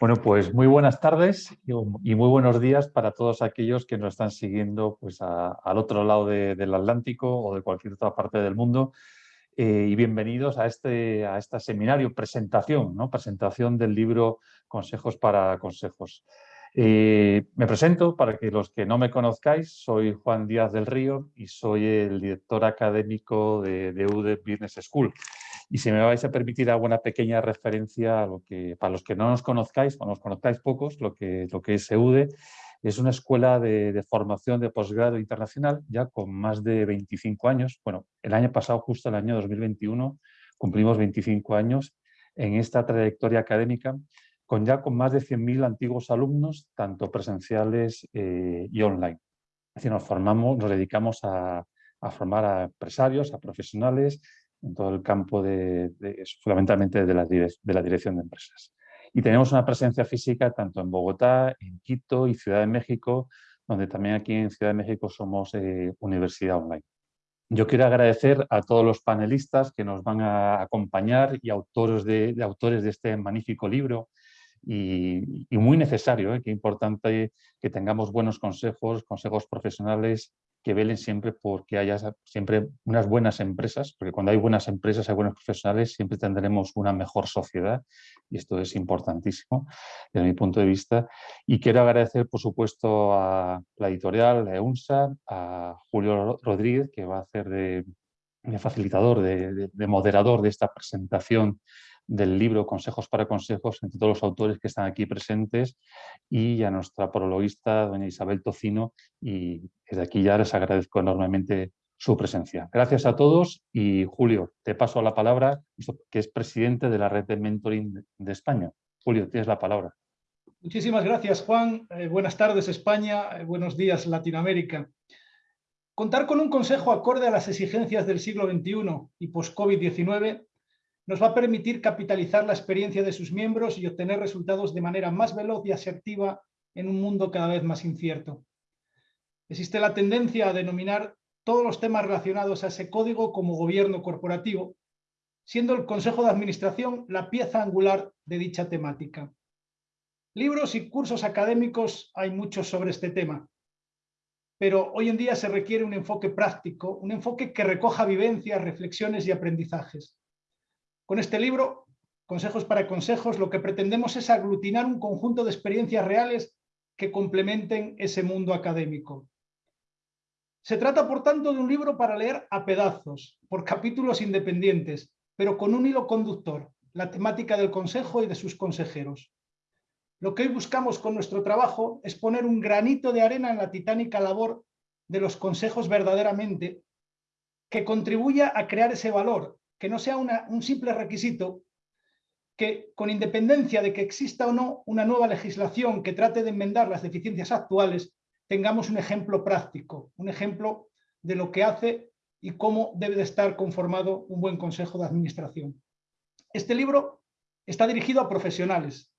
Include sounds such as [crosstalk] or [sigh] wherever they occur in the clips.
Bueno, pues muy buenas tardes y muy buenos días para todos aquellos que nos están siguiendo pues, al otro lado del Atlántico o de cualquier otra parte del mundo. Eh, y bienvenidos a este, a este seminario, presentación, ¿no? presentación del libro Consejos para Consejos. Eh, me presento para que los que no me conozcáis, soy Juan Díaz del Río y soy el director académico de, de UDE Business School. Y si me vais a permitir alguna pequeña referencia a lo que, para los que no nos conozcáis, o nos conozcáis pocos, lo que, lo que es EUDE, es una escuela de, formación de posgrado internacional ya con más de 25 años. Bueno, el año pasado, justo el año 2021, cumplimos 25 años en esta trayectoria académica con ya con más de 100.000 antiguos alumnos, tanto presenciales eh, y online. Es decir, nos formamos, nos dedicamos a, a formar a empresarios, a profesionales, en todo el campo de, fundamentalmente de la, de la dirección de empresas. Y tenemos una presencia física tanto en Bogotá, en Quito y Ciudad de México, donde también aquí en Ciudad de México somos eh, universidad online. Yo quiero agradecer a todos los panelistas que nos van a acompañar y autores de, autores de este magnífico libro y, muy necesario, ¿eh? importante que tengamos buenos consejos, consejos profesionales que velen siempre porque haya siempre unas buenas empresas, porque cuando hay buenas empresas, hay buenos profesionales, siempre tendremos una mejor sociedad y esto es importantísimo desde mi punto de vista. Y quiero agradecer, por supuesto, a la editorial, a EUNSA, a Julio Rodríguez, que va a hacer de, facilitador, de moderador de esta presentación del libro Consejos para Consejos entre todos los autores que están aquí presentes y a nuestra prologuista, doña Isabel Tocino, y desde aquí ya les agradezco enormemente su presencia. Gracias a todos y Julio, te paso la palabra, que es presidente de la red de mentoring de España. Julio, tienes la palabra. Muchísimas gracias, Juan. Eh, buenas tardes, España. Eh, buenos días, Latinoamérica. Contar con un consejo acorde a las exigencias del siglo XXI y post-COVID-19 nos va a permitir capitalizar la experiencia de sus miembros y obtener resultados de manera más veloz y asertiva en un mundo cada vez más incierto. Existe la tendencia a denominar todos los temas relacionados a ese código como gobierno corporativo, siendo el Consejo de Administración la pieza angular de dicha temática. Libros y cursos académicos hay muchos sobre este tema, pero hoy en día se requiere un enfoque práctico, un enfoque que recoja vivencias, reflexiones y aprendizajes. Con este libro, Consejos para Consejos, lo que pretendemos es aglutinar un conjunto de experiencias reales que complementen ese mundo académico. Se trata, por tanto, de un libro para leer a pedazos, por capítulos independientes, pero con un hilo conductor, la temática del consejo y de sus consejeros. Lo que hoy buscamos con nuestro trabajo es poner un granito de arena en la titánica labor de los consejos verdaderamente, que contribuya a crear ese valor, que no sea un simple requisito, que con independencia de que exista o no una nueva legislación que trate de enmendar las deficiencias actuales, tengamos un ejemplo práctico, un ejemplo de lo que hace y cómo debe de estar conformado un buen consejo de administración. Este libro está dirigido a profesionales,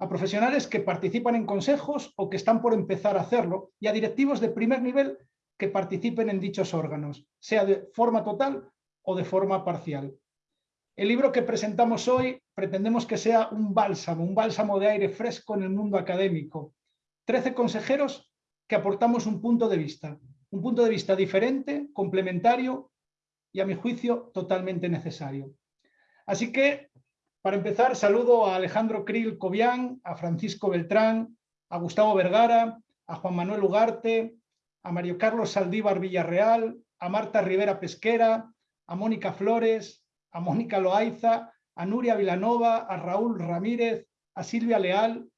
a profesionales que participan en consejos o que están por empezar a hacerlo y a directivos de primer nivel que participen en dichos órganos, sea de forma total o de forma parcial. El libro que presentamos hoy pretendemos que sea un bálsamo, un bálsamo de aire fresco en el mundo académico. Trece consejeros que aportamos un punto de vista, un punto de vista diferente, complementario y a mi juicio totalmente necesario. Así que, para empezar, saludo a Alejandro Krill Cobian, a Francisco Beltrán, a Gustavo Vergara, a Juan Manuel Ugarte, a Mario Carlos Saldívar Villarreal, a Marta Rivera Pesquera, a Mónica Flores, a Mónica Loaiza, a Nuria Vilanova, a Raúl Ramírez, a Silvia Leal,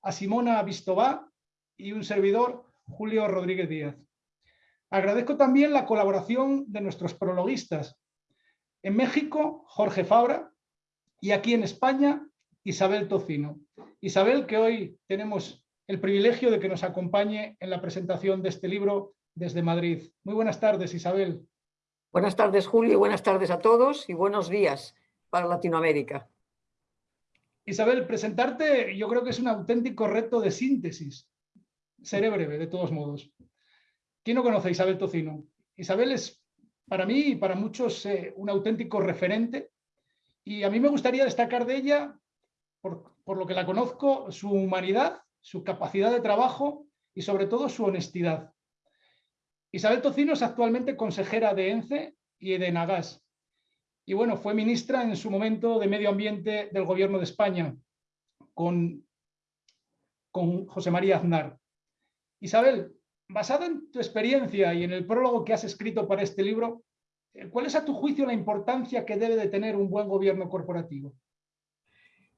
a Simona Vistobá y un servidor, Julio Rodríguez Díaz. Agradezco también la colaboración de nuestros prologuistas. En México, Jorge Fabra, y aquí en España, Isabel Tocino. Isabel, que hoy tenemos el privilegio de que nos acompañe en la presentación de este libro desde Madrid. Muy buenas tardes, Isabel. Buenas tardes, Julio, buenas tardes a todos y buenos días para Latinoamérica. Isabel, presentarte yo creo que es un auténtico reto de síntesis. Seré breve, de todos modos. ¿Quién no conoce a Isabel Tocino? Isabel es, para mí y para muchos, eh, un auténtico referente y a mí me gustaría destacar de ella por lo que la conozco, su humanidad, su capacidad de trabajo y sobre todo su honestidad. Isabel Tocino es actualmente consejera de ENCE y de Nagas. Y bueno, fue ministra en su momento de Medio Ambiente del Gobierno de España con, con José María Aznar. Isabel, basada en tu experiencia y en el prólogo que has escrito para este libro, ¿cuál es a tu juicio la importancia que debe de tener un buen gobierno corporativo?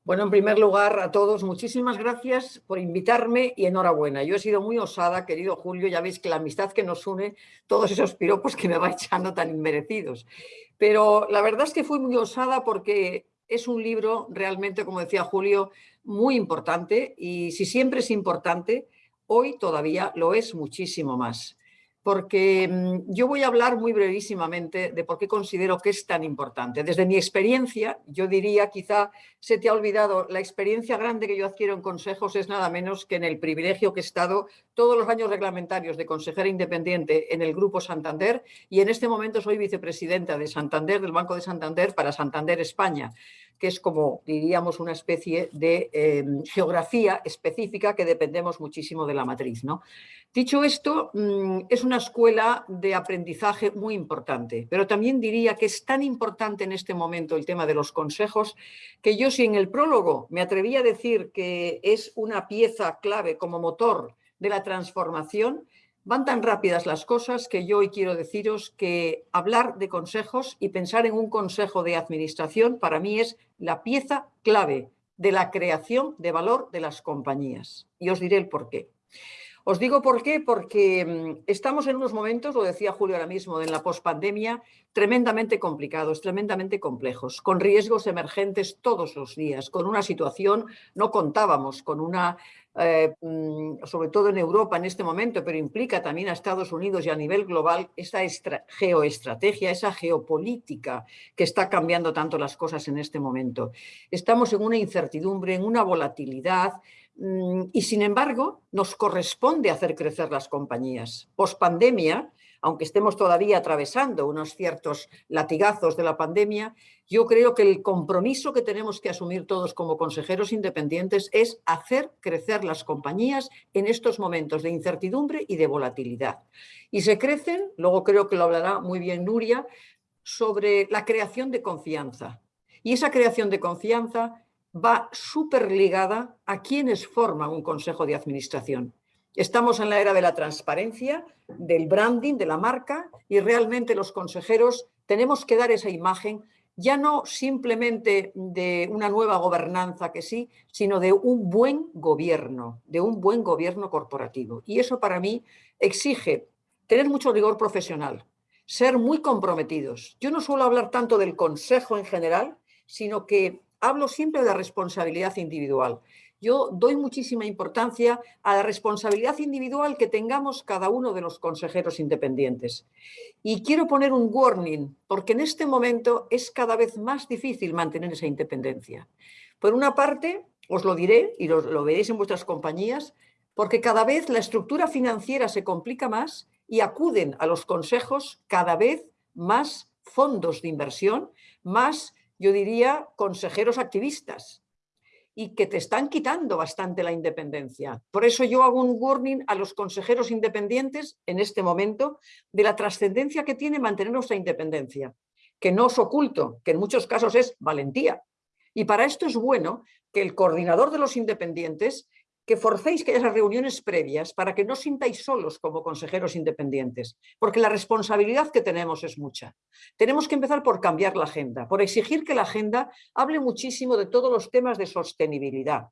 Bueno, en primer lugar, a todos, muchísimas gracias por invitarme y enhorabuena. Yo he sido muy osada, querido Julio, ya veis que la amistad que nos une, todos esos piropos que me va echando tan inmerecidos. Pero la verdad es que fui muy osada porque es un libro realmente, como decía Julio, muy importante y si siempre es importante, hoy todavía lo es muchísimo más porque mm, yo voy a hablar muy brevísimamente de por qué considero que es tan importante. Desde mi experiencia, yo diría, quizá se te ha olvidado, la experiencia grande que yo adquiero en consejos es nada menos que en el privilegio que he estado todos los años reglamentarios de consejera independiente en el Grupo Santander y en este momento soy vicepresidenta de Santander, del Banco de Santander para Santander España que es como diríamos una especie de em, geografía específica que dependemos muchísimo de la matriz. ¿no? Dicho esto, mm, es una escuela de aprendizaje muy importante, pero también diría que es tan importante en este momento el tema de los consejos que yo si en el prólogo me atreví a decir que es una pieza clave como motor de la transformación, Van tan rápidas las cosas que yo hoy quiero deciros que hablar de consejos y pensar en un consejo de administración para mí es la pieza clave de la creación de valor de las compañías. Y os diré el por qué. Os digo por qué, porque mm, estamos en unos momentos, lo decía Julio ahora mismo, en la pospandemia, tremendamente complicados, tremendamente complejos, con riesgos emergentes todos los días, con una situación, no contábamos con una eh, mm, sobre todo en Europa en este momento, pero implica también a Estados Unidos y a nivel global, esa geoestrategia, esa geopolítica que está cambiando tanto las cosas en este momento. Estamos en una incertidumbre, en una volatilidad, mm, y sin embargo nos corresponde hacer crecer las compañías. Post pandemia, aunque estemos todavía atravesando unos ciertos latigazos de la pandemia, yo creo que el compromiso que tenemos que asumir todos como consejeros independientes es hacer crecer las compañías en estos momentos de incertidumbre y de volatilidad. Y se crecen, luego creo que lo hablará muy bien Nuria, sobre la creación de confianza. Y esa creación de confianza va súper ligada a quienes forman un consejo de administración. Estamos en la era de la transparencia, del branding, de la marca y realmente los consejeros tenemos que dar esa imagen ya no simplemente de una nueva gobernanza que sí, sino de un buen gobierno, de un buen gobierno corporativo. Y eso para mí exige tener mucho rigor profesional, ser muy comprometidos. Yo no suelo hablar tanto del consejo en general, sino que hablo siempre de la responsabilidad individual. Yo doy muchísima importancia a la responsabilidad individual que tengamos cada uno de los consejeros independientes. Y quiero poner un warning, porque en este momento es cada vez más difícil mantener esa independencia. Por una parte, os lo diré y lo, lo veréis en vuestras compañías, porque cada vez la estructura financiera se complica más y acuden a los consejos cada vez más fondos de inversión, más, yo diría, consejeros activistas, y que te están quitando bastante la independencia. Por eso yo hago un warning a los consejeros independientes en este momento de la trascendencia que tiene mantener nuestra independencia, que no os oculto, que en muchos casos es valentía. Y para esto es bueno que el coordinador de los independientes que forcéis que haya reuniones previas para que no sintáis solos como consejeros independientes, porque la responsabilidad que tenemos es mucha. Tenemos que empezar por cambiar la agenda, por exigir que la agenda hable muchísimo de todos los temas de sostenibilidad,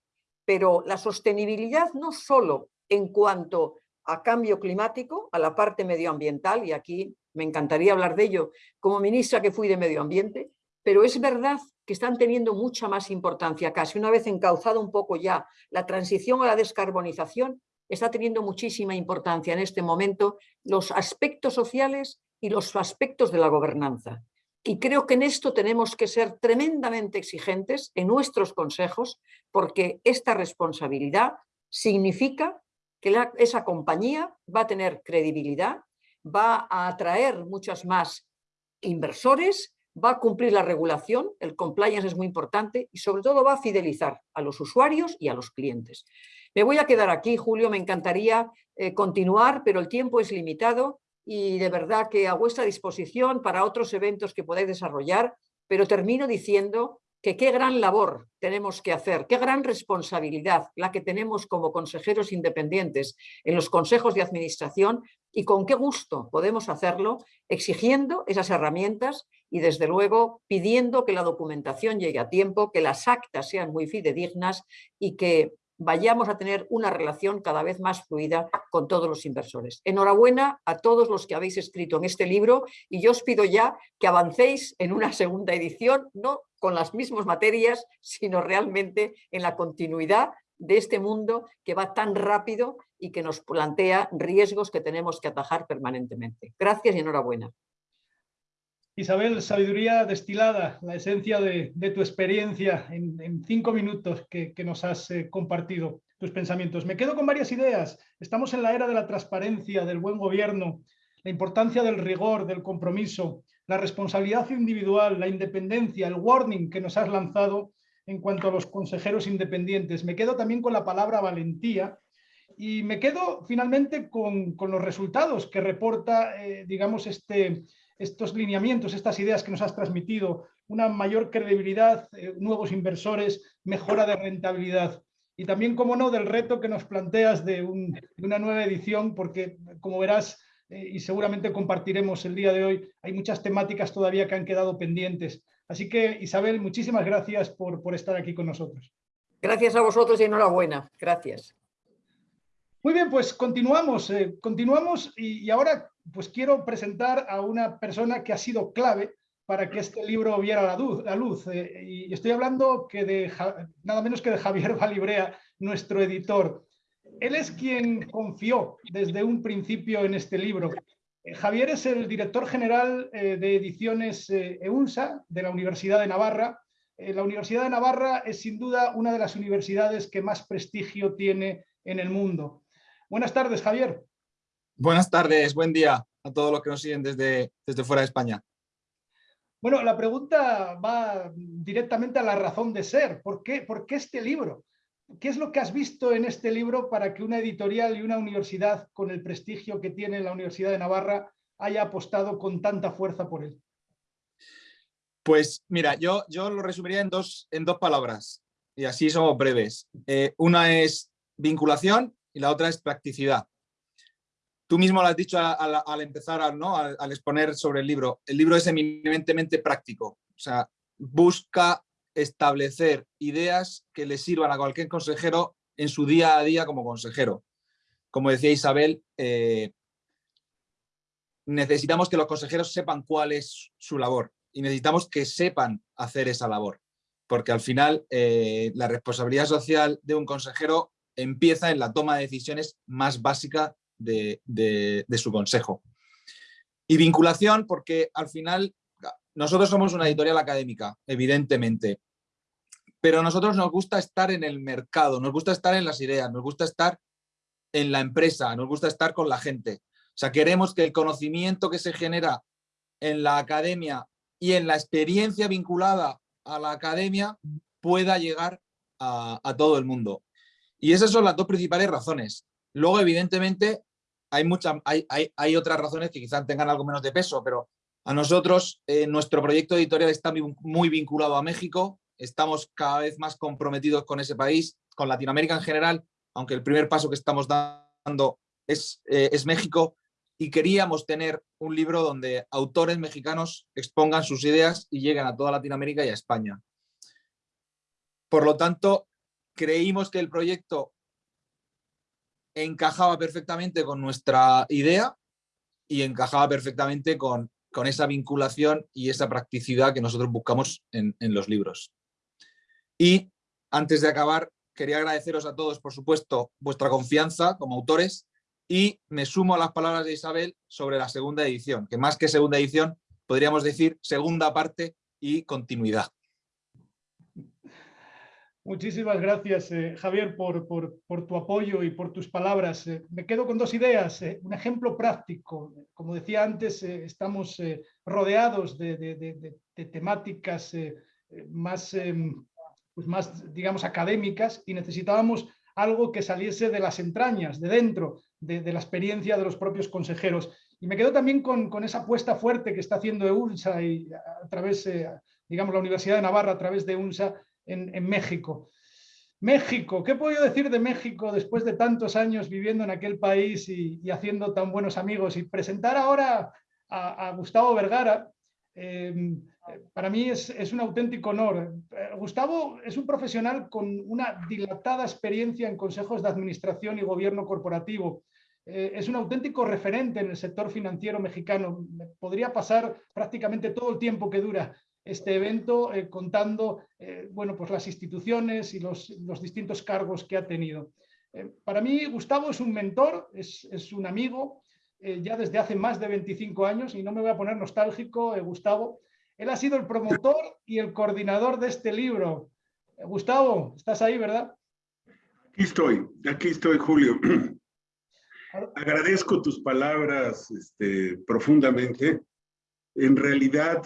pero la sostenibilidad no solo en cuanto a cambio climático, a la parte medioambiental, y aquí me encantaría hablar de ello como ministra que fui de medio ambiente, pero es verdad que están teniendo mucha más importancia casi. Una vez encauzado un poco ya la transición a la descarbonización, está teniendo muchísima importancia en este momento los aspectos sociales y los aspectos de la gobernanza. Y creo que en esto tenemos que ser tremendamente exigentes en nuestros consejos, porque esta responsabilidad significa que esa compañía va a tener credibilidad, va a atraer muchos más inversores, va a cumplir la regulación, el compliance es muy importante y sobre todo va a fidelizar a los usuarios y a los clientes. Me voy a quedar aquí, Julio, me encantaría eh, continuar, pero el tiempo es limitado y de verdad que a vuestra disposición para otros eventos que podáis desarrollar, pero termino diciendo qué gran labor tenemos que hacer, qué gran responsabilidad la que tenemos como consejeros independientes en los consejos de administración y con qué gusto podemos hacerlo exigiendo esas herramientas y desde luego pidiendo que la documentación llegue a tiempo, que las actas sean muy fidedignas y que vayamos a tener una relación cada vez más fluida con todos los inversores. Enhorabuena a todos los que habéis escrito en este libro y yo os pido ya que avancéis en una segunda edición, no con las mismas materias, sino realmente en la continuidad de este mundo que va tan rápido y que nos plantea riesgos que tenemos que atajar permanentemente. Gracias y enhorabuena. Isabel, sabiduría destilada, la esencia de, tu experiencia en, cinco minutos que, nos has eh, compartido tus pensamientos. Me quedo con varias ideas. Estamos en la era de la transparencia, del buen gobierno, la importancia del rigor, del compromiso, la responsabilidad individual, la independencia, el warning que nos has lanzado en cuanto a los consejeros independientes. Me quedo también con la palabra valentía y me quedo finalmente con, los resultados que reporta, eh, digamos, este, estos lineamientos, estas ideas que nos has transmitido, una mayor credibilidad, eh, nuevos inversores, mejora de rentabilidad. Y también, como no, del reto que nos planteas de, una nueva edición, porque como verás, eh, y seguramente compartiremos el día de hoy, hay muchas temáticas todavía que han quedado pendientes. Así que, Isabel, muchísimas gracias por, por estar aquí con nosotros. Gracias a vosotros y enhorabuena. Gracias. Muy bien, pues continuamos, eh, continuamos y, ahora pues quiero presentar a una persona que ha sido clave para que este libro viera la luz. La luz eh, y estoy hablando que de, nada menos que de Javier [laughs] Valibrea, nuestro editor. Él es quien confió desde un principio en este libro. Eh, Javier es el director general de ediciones EUNSA de la Universidad de Navarra. la Universidad de Navarra es sin duda una de las universidades que más prestigio tiene en el mundo. Buenas tardes, Javier. Buenas tardes, buen día a todos los que nos siguen desde, desde fuera de España. Bueno, la pregunta va directamente a la razón de ser. ¿Por qué, ¿Por qué este libro? ¿Qué es lo que has visto en este libro para que una editorial y una universidad con el prestigio que tiene la Universidad de Navarra haya apostado con tanta fuerza por él? Pues mira, yo, yo lo resumiría en dos, en dos palabras y así somos breves. Eh, una es vinculación y la otra es practicidad. Tú mismo lo has dicho al, empezar, ¿no? Al, exponer sobre el libro. El libro es eminentemente práctico. O sea, busca establecer ideas que le sirvan a cualquier consejero en su día a día como consejero. Como decía Isabel, eh, necesitamos que los consejeros sepan cuál es su labor y necesitamos que sepan hacer esa labor. Porque al final eh, la responsabilidad social de un consejero empieza en la toma de decisiones más básica de, su consejo. Y vinculación porque al final nosotros somos una editorial académica, evidentemente, pero a nosotros nos gusta estar en el mercado, nos gusta estar en las ideas, nos gusta estar en la empresa, nos gusta estar con la gente. O sea, queremos que el conocimiento que se genera en la academia y en la experiencia vinculada a la academia pueda llegar a todo el mundo. Y esas son las dos principales razones. Luego, evidentemente, hay, muchas, hay, hay, otras razones que quizás tengan algo menos de peso, pero a nosotros eh, nuestro proyecto editorial está muy, vinculado a México, estamos cada vez más comprometidos con ese país, con Latinoamérica en general, aunque el primer paso que estamos dando es, eh, es México, y queríamos tener un libro donde autores mexicanos expongan sus ideas y lleguen a toda Latinoamérica y a España. Por lo tanto, creímos que el proyecto encajaba perfectamente con nuestra idea y encajaba perfectamente con, con esa vinculación y esa practicidad que nosotros buscamos en, en los libros. Y antes de acabar, quería agradeceros a todos, por supuesto, vuestra confianza como autores y me sumo a las palabras de Isabel sobre la segunda edición, que más que segunda edición, podríamos decir segunda parte y continuidad. Muchísimas gracias, eh, Javier, por, tu apoyo y por tus palabras. Eh, me quedo con dos ideas. Eh, un ejemplo práctico. Como decía antes, estamos rodeados de, temáticas más, em, pues más, digamos, académicas y necesitábamos algo que saliese de las entrañas, de dentro, de, la experiencia de los propios consejeros. Y me quedo también con, esa apuesta fuerte que está haciendo EUNSA y a, través, digamos, la Universidad de Navarra a través de UNSA en, México. México, ¿qué puedo decir de México después de tantos años viviendo en aquel país y, haciendo tan buenos amigos? Y presentar ahora a, Gustavo Vergara, em, para mí es, un auténtico honor. Gustavo es un profesional con una dilatada experiencia en consejos de administración y gobierno corporativo. Eh, es un auténtico referente en el sector financiero mexicano. Podría pasar prácticamente todo el tiempo que dura este evento eh, contando eh, bueno, pues las instituciones y los, distintos cargos que ha tenido. Eh, para mí, Gustavo es un mentor, es, un amigo, ya desde hace más de 25 años, y no me voy a poner nostálgico, Gustavo. Él ha sido el promotor y el coordinador de este libro. Gustavo, estás ahí, ¿verdad? Aquí estoy, aquí estoy, Julio. Agradezco tus palabras este, profundamente. En realidad,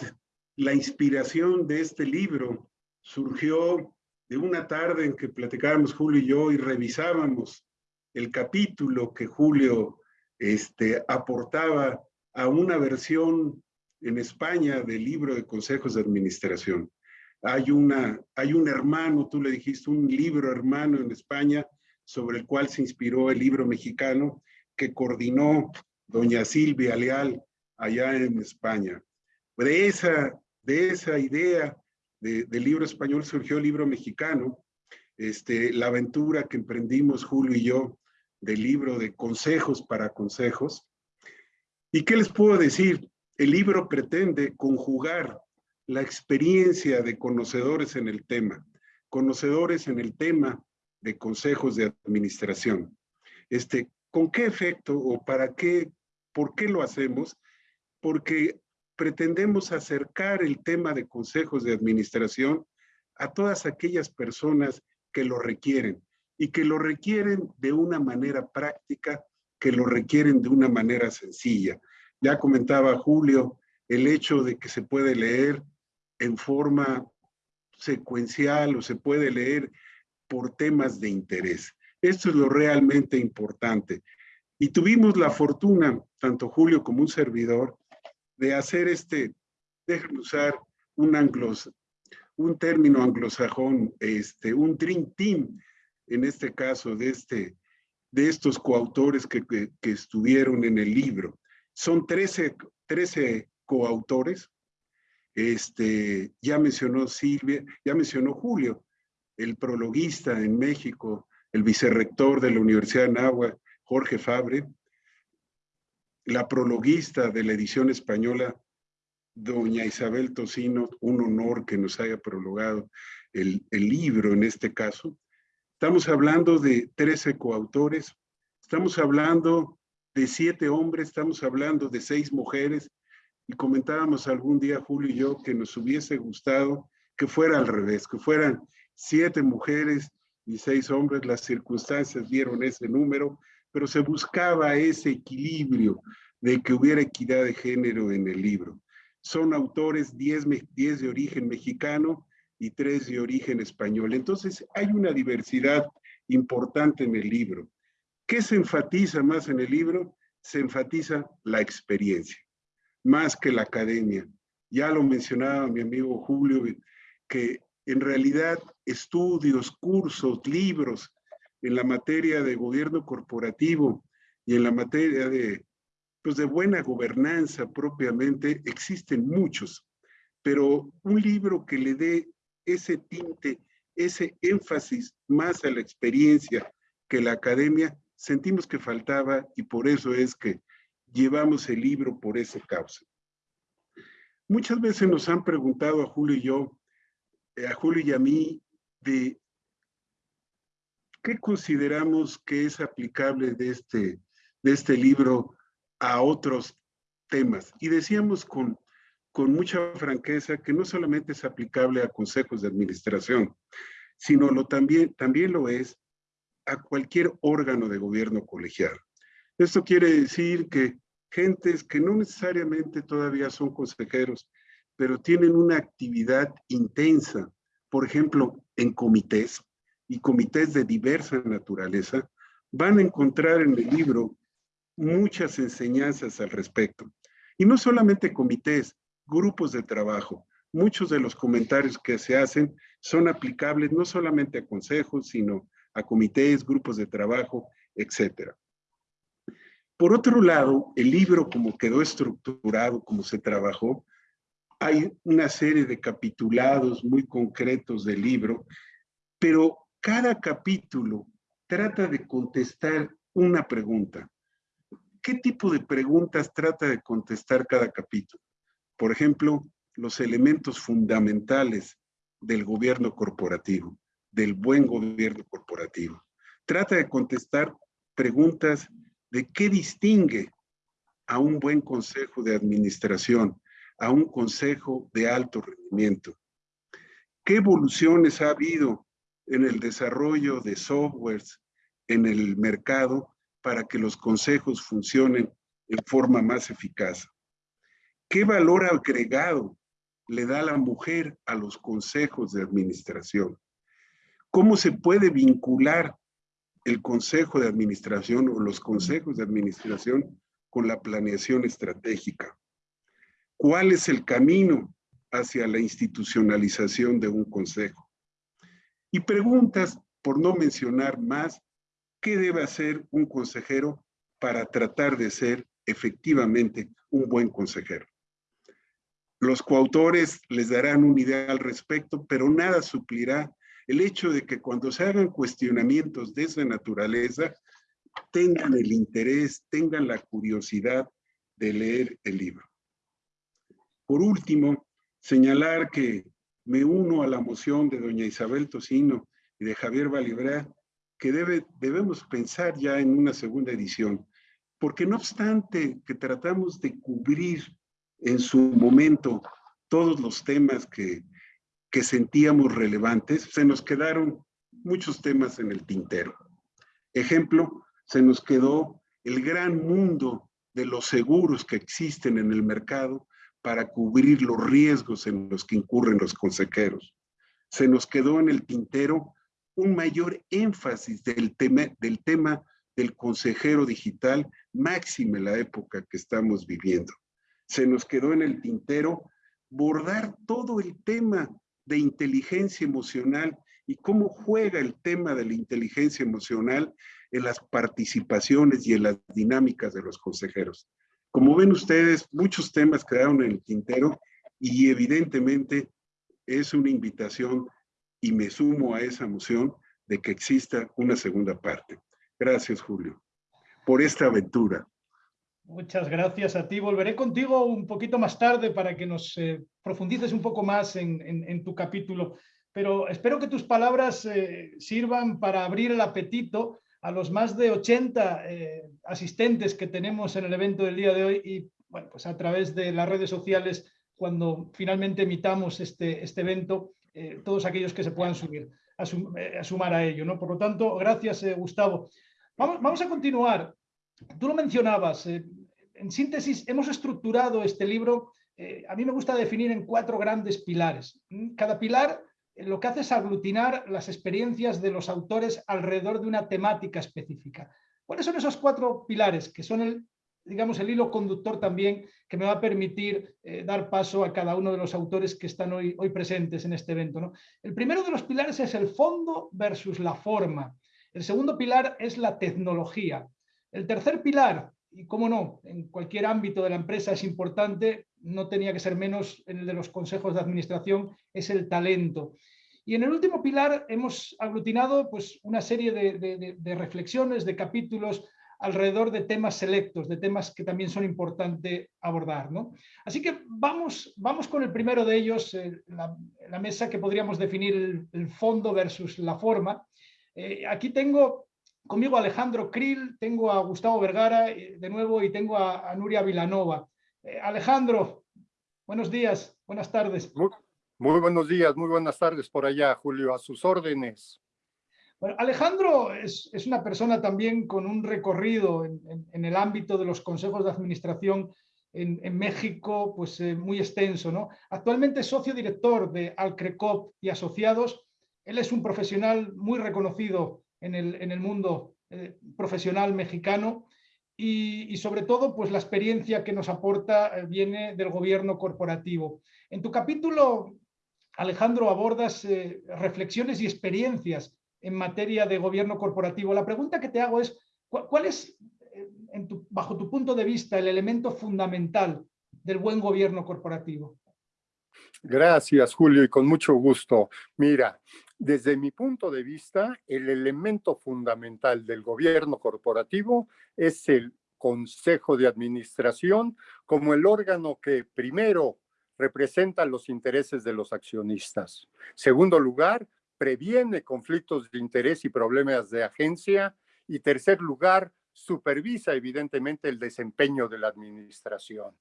la inspiración de este libro surgió de una tarde en que platicábamos Julio y yo y revisábamos el capítulo que Julio este, aportaba a una versión en España del libro de consejos de administración. Hay, una, hay un hermano, tú le dijiste, un libro hermano en España sobre el cual se inspiró el libro mexicano que coordinó doña Silvia Leal allá en España. De esa de esa idea del libro español surgió el libro mexicano, este, la aventura que emprendimos Julio y yo del libro de consejos para consejos. ¿Y qué les puedo decir? El libro pretende conjugar la experiencia de conocedores en el tema, conocedores en el tema de consejos de administración. Este, ¿Con qué efecto o para qué, por qué lo hacemos? Porque pretendemos acercar el tema de consejos de administración a todas aquellas personas que lo requieren y que lo requieren de una manera práctica, que lo requieren de una manera sencilla. Ya comentaba Julio el hecho de que se puede leer en forma secuencial o se puede leer por temas de interés. Esto es lo realmente importante. Y tuvimos la fortuna, tanto Julio como un servidor, de hacer este, déjenme usar un anglos, un término anglosajón, este, un dream team, en este caso, de, este, de estos coautores que, que, estuvieron en el libro. Son 13, 13 coautores, este, ya mencionó Silvia, ya mencionó Julio, el prologuista en México, el vicerrector de la Universidad de Nahua, Jorge Fabre, la prologuista de la edición española, doña Isabel Tocino, un honor que nos haya prologado el, libro en este caso. Estamos hablando de 13 coautores, estamos hablando de siete hombres, estamos hablando de seis mujeres, y comentábamos algún día, Julio y yo, que nos hubiese gustado que fuera al revés, que fueran siete mujeres y seis hombres, las circunstancias dieron ese número, pero se buscaba ese equilibrio de que hubiera equidad de género en el libro. Son autores 10, de origen mexicano y 3 de origen español. Entonces hay una diversidad importante en el libro. ¿Qué se enfatiza más en el libro? Se enfatiza la experiencia, más que la academia. Ya lo mencionaba mi amigo Julio, que en realidad estudios, cursos, libros en la materia de gobierno corporativo y en la materia de, pues de buena gobernanza propiamente, existen muchos, pero un libro que le dé ese tinte, ese énfasis más a la experiencia que la academia, sentimos que faltaba y por eso es que llevamos el libro por esa causa. Muchas veces nos han preguntado a Julio y yo, eh, a Julio y a mí, de ¿qué consideramos que es aplicable de este, de este libro a otros temas? Y decíamos con, con mucha franqueza que no solamente es aplicable a consejos de administración, sino lo también, también lo es a cualquier órgano de gobierno colegial. Esto quiere decir que gentes que no necesariamente todavía son consejeros, pero tienen una actividad intensa, por ejemplo, en comités y comités de diversa naturaleza, van a encontrar en el libro muchas enseñanzas al respecto. Y no solamente comités, grupos de trabajo. Muchos de los comentarios que se hacen son aplicables no solamente a consejos, sino a comités, grupos de trabajo, etc. Por otro lado, el libro como quedó estructurado, como se trabajó, hay una serie de capitulados muy concretos del libro, pero cada capítulo trata de contestar una pregunta. ¿Qué tipo de preguntas trata de contestar cada capítulo? Por ejemplo, los elementos fundamentales del gobierno corporativo, del buen gobierno corporativo. Trata de contestar preguntas de qué distingue a un buen consejo de administración, a un consejo de alto rendimiento. ¿Qué evoluciones ha habido en el desarrollo de softwares en el mercado para que los consejos funcionen en forma más eficaz? ¿Qué valor agregado le da la mujer a los consejos de administración? ¿Cómo se puede vincular el consejo de administración o los consejos de administración con la planeación estratégica? ¿Cuál es el camino hacia la institucionalización de un consejo? Y preguntas, por no mencionar más, ¿qué debe hacer un consejero para tratar de ser efectivamente un buen consejero? Los coautores les darán una idea al respecto, pero nada suplirá el hecho de que cuando se hagan cuestionamientos de esa naturaleza, tengan el interés, tengan la curiosidad de leer el libro. Por último, señalar que me uno a la moción de doña Isabel Tocino y de Javier Valibra, que debe, debemos pensar ya en una segunda edición, porque no obstante que tratamos de cubrir en su momento todos los temas que, que sentíamos relevantes, se nos quedaron muchos temas en el tintero. Ejemplo, se nos quedó el gran mundo de los seguros que existen en el mercado para cubrir los riesgos en los que incurren los consejeros. Se nos quedó en el tintero un mayor énfasis del tema del, consejero digital, máxime la época que estamos viviendo. Se nos quedó en el tintero bordar todo el tema de inteligencia emocional y cómo juega el tema de la inteligencia emocional en las participaciones y en las dinámicas de los consejeros. Como ven ustedes, muchos temas quedaron en el tintero y evidentemente es una invitación y me sumo a esa moción de que exista una segunda parte. Gracias, Julio, por esta aventura. Muchas gracias a ti. Volveré contigo un poquito más tarde para que nos eh, profundices un poco más en, tu capítulo, pero espero que tus palabras eh, sirvan para abrir el apetito a los más de 80 eh, asistentes que tenemos en el evento del día de hoy y bueno, pues a través de las redes sociales cuando finalmente emitamos este, este evento, eh, todos aquellos que se puedan subir, eh, a, sumar a ello. ¿no? Por lo tanto, gracias Gustavo. Vamos, vamos, a continuar. Tú lo mencionabas, en síntesis hemos estructurado este libro, a mí me gusta definir en cuatro grandes pilares. Cada pilar lo que hace es aglutinar las experiencias de los autores alrededor de una temática específica. ¿Cuáles son esos cuatro pilares que son el, digamos, el hilo conductor también que me va a permitir eh, dar paso a cada uno de los autores que están hoy, hoy presentes en este evento? ¿no? El primero de los pilares es el fondo versus la forma. El segundo pilar es la tecnología. El tercer pilar, y cómo no, en cualquier ámbito de la empresa es importante, no tenía que ser menos en el de los consejos de administración, es el talento. Y en el último pilar hemos aglutinado pues, una serie de, reflexiones, de capítulos alrededor de temas selectos, de temas que también son importantes abordar. ¿no? Así que vamos, vamos con el primero de ellos, la, mesa que podríamos definir el, fondo versus la forma. Eh, aquí tengo conmigo a Alejandro Krill, tengo a Gustavo Vergara eh, de nuevo y tengo a, Nuria Vilanova. Alejandro, buenos días, buenas tardes. Muy buenos días, muy buenas tardes por allá, Julio, a sus órdenes. Bueno, Alejandro es, una persona también con un recorrido en, el ámbito de los consejos de administración en, México pues, eh, muy extenso. ¿no? Actualmente es socio director de Alcrecop y Asociados. Él es un profesional muy reconocido en el, mundo eh, profesional mexicano y, sobre todo pues, la experiencia que nos aporta eh, viene del gobierno corporativo. En tu capítulo, Alejandro, abordas reflexiones y experiencias en materia de gobierno corporativo. La pregunta que te hago es, ¿cuál es, eh, bajo tu punto de vista, el elemento fundamental del buen gobierno corporativo? Gracias, Julio, y con mucho gusto. Mira, desde mi punto de vista, el elemento fundamental del gobierno corporativo es el Consejo de Administración como el órgano que primero representa los intereses de los accionistas. Segundo lugar, previene conflictos de interés y problemas de agencia. Y tercer lugar, supervisa evidentemente el desempeño de la administración.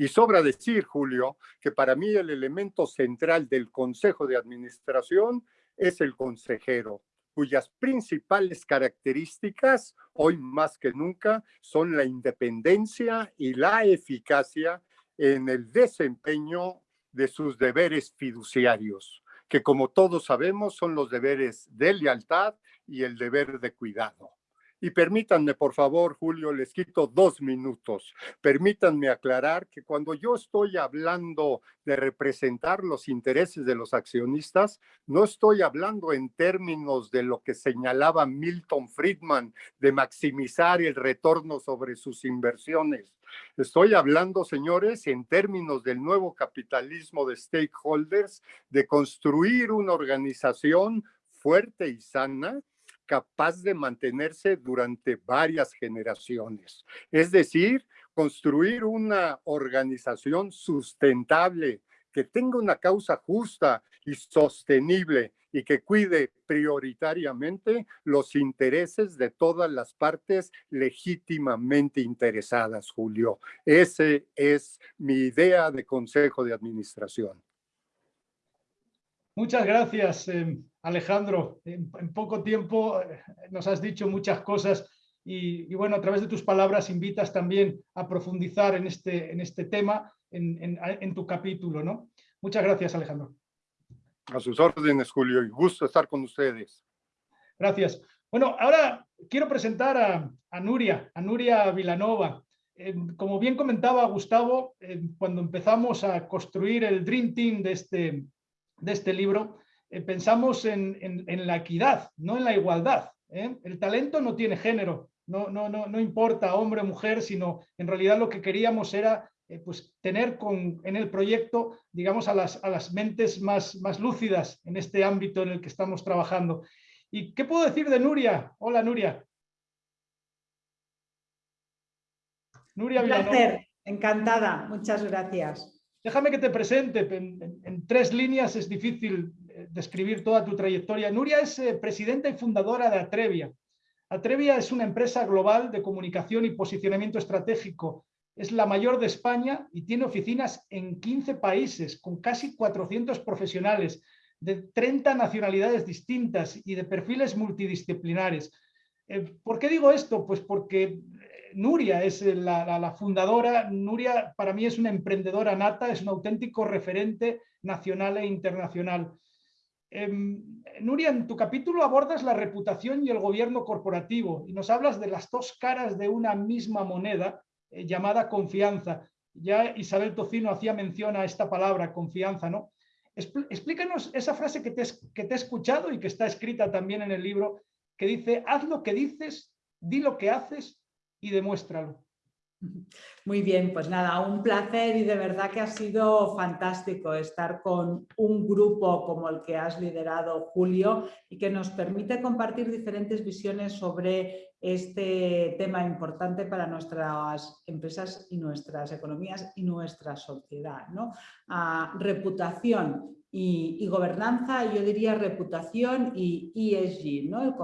Y sobra decir, Julio, que para mí el elemento central del Consejo de Administración es el consejero, cuyas principales características, hoy más que nunca, son la independencia y la eficacia en el desempeño de sus deberes fiduciarios que como todos sabemos son los deberes de lealtad y el deber de cuidado. Y permítanme, por favor, Julio, les quito dos minutos. Permítanme aclarar que cuando yo estoy hablando de representar los intereses de los accionistas, no estoy hablando en términos de lo que señalaba Milton Friedman, de maximizar el retorno sobre sus inversiones. Estoy hablando, señores, en términos del nuevo capitalismo de stakeholders, de construir una organización fuerte y sana capaz de mantenerse durante varias generaciones. Es decir, construir una organización sustentable que tenga una causa justa y sostenible y que cuide prioritariamente los intereses de todas las partes legítimamente interesadas, Julio. Ese es mi idea de consejo de administración. Muchas gracias, eh, Alejandro. En, poco tiempo eh, nos has dicho muchas cosas y, bueno, a través de tus palabras invitas también a profundizar en este, en este tema en, tu capítulo. ¿no? Muchas gracias, Alejandro. A sus órdenes, Julio, y gusto estar con ustedes. Gracias. Bueno, ahora quiero presentar a, Nuria, a Nuria Vilanova. Eh, como bien comentaba Gustavo, cuando empezamos a construir el Dream Team de este, de este libro, eh, pensamos en, la equidad, no en la igualdad. ¿eh? El talento no tiene género, no, no, no, no importa hombre o mujer, sino en realidad lo que queríamos era eh, pues, tener con, en el proyecto, digamos, a las, a las mentes más, más lúcidas en este ámbito en el que estamos trabajando. ¿Y qué puedo decir de Nuria? Hola, Nuria. Nuria Un placer, encantada, muchas gracias. Déjame que te presente, en, tres líneas es difícil eh, describir toda tu trayectoria. Nuria es eh, presidenta y fundadora de Atrevia. Atrevia es una empresa global de comunicación y posicionamiento estratégico. Es la mayor de España y tiene oficinas en 15 países con casi 400 profesionales de 30 nacionalidades distintas y de perfiles multidisciplinares. Eh, ¿Por qué digo esto? Pues porque Nuria es la, fundadora. Nuria para mí es una emprendedora nata, es un auténtico referente nacional e internacional. Em, Nuria, en tu capítulo abordas la reputación y el gobierno corporativo y nos hablas de las dos caras de una misma moneda eh, llamada confianza. Ya Isabel Tocino hacía mención a esta palabra, confianza, ¿no? Explícanos esa frase que te, que te he escuchado y que está escrita también en el libro, que dice, haz lo que dices, di lo que haces y demuéstralo. Muy bien, pues nada, un placer y de verdad que ha sido fantástico estar con un grupo como el que has liderado, Julio, y que nos permite compartir diferentes visiones sobre este tema importante para nuestras empresas y nuestras economías y nuestra sociedad. ¿no? Ah, reputación y, gobernanza, yo diría reputación y ESG, ¿no?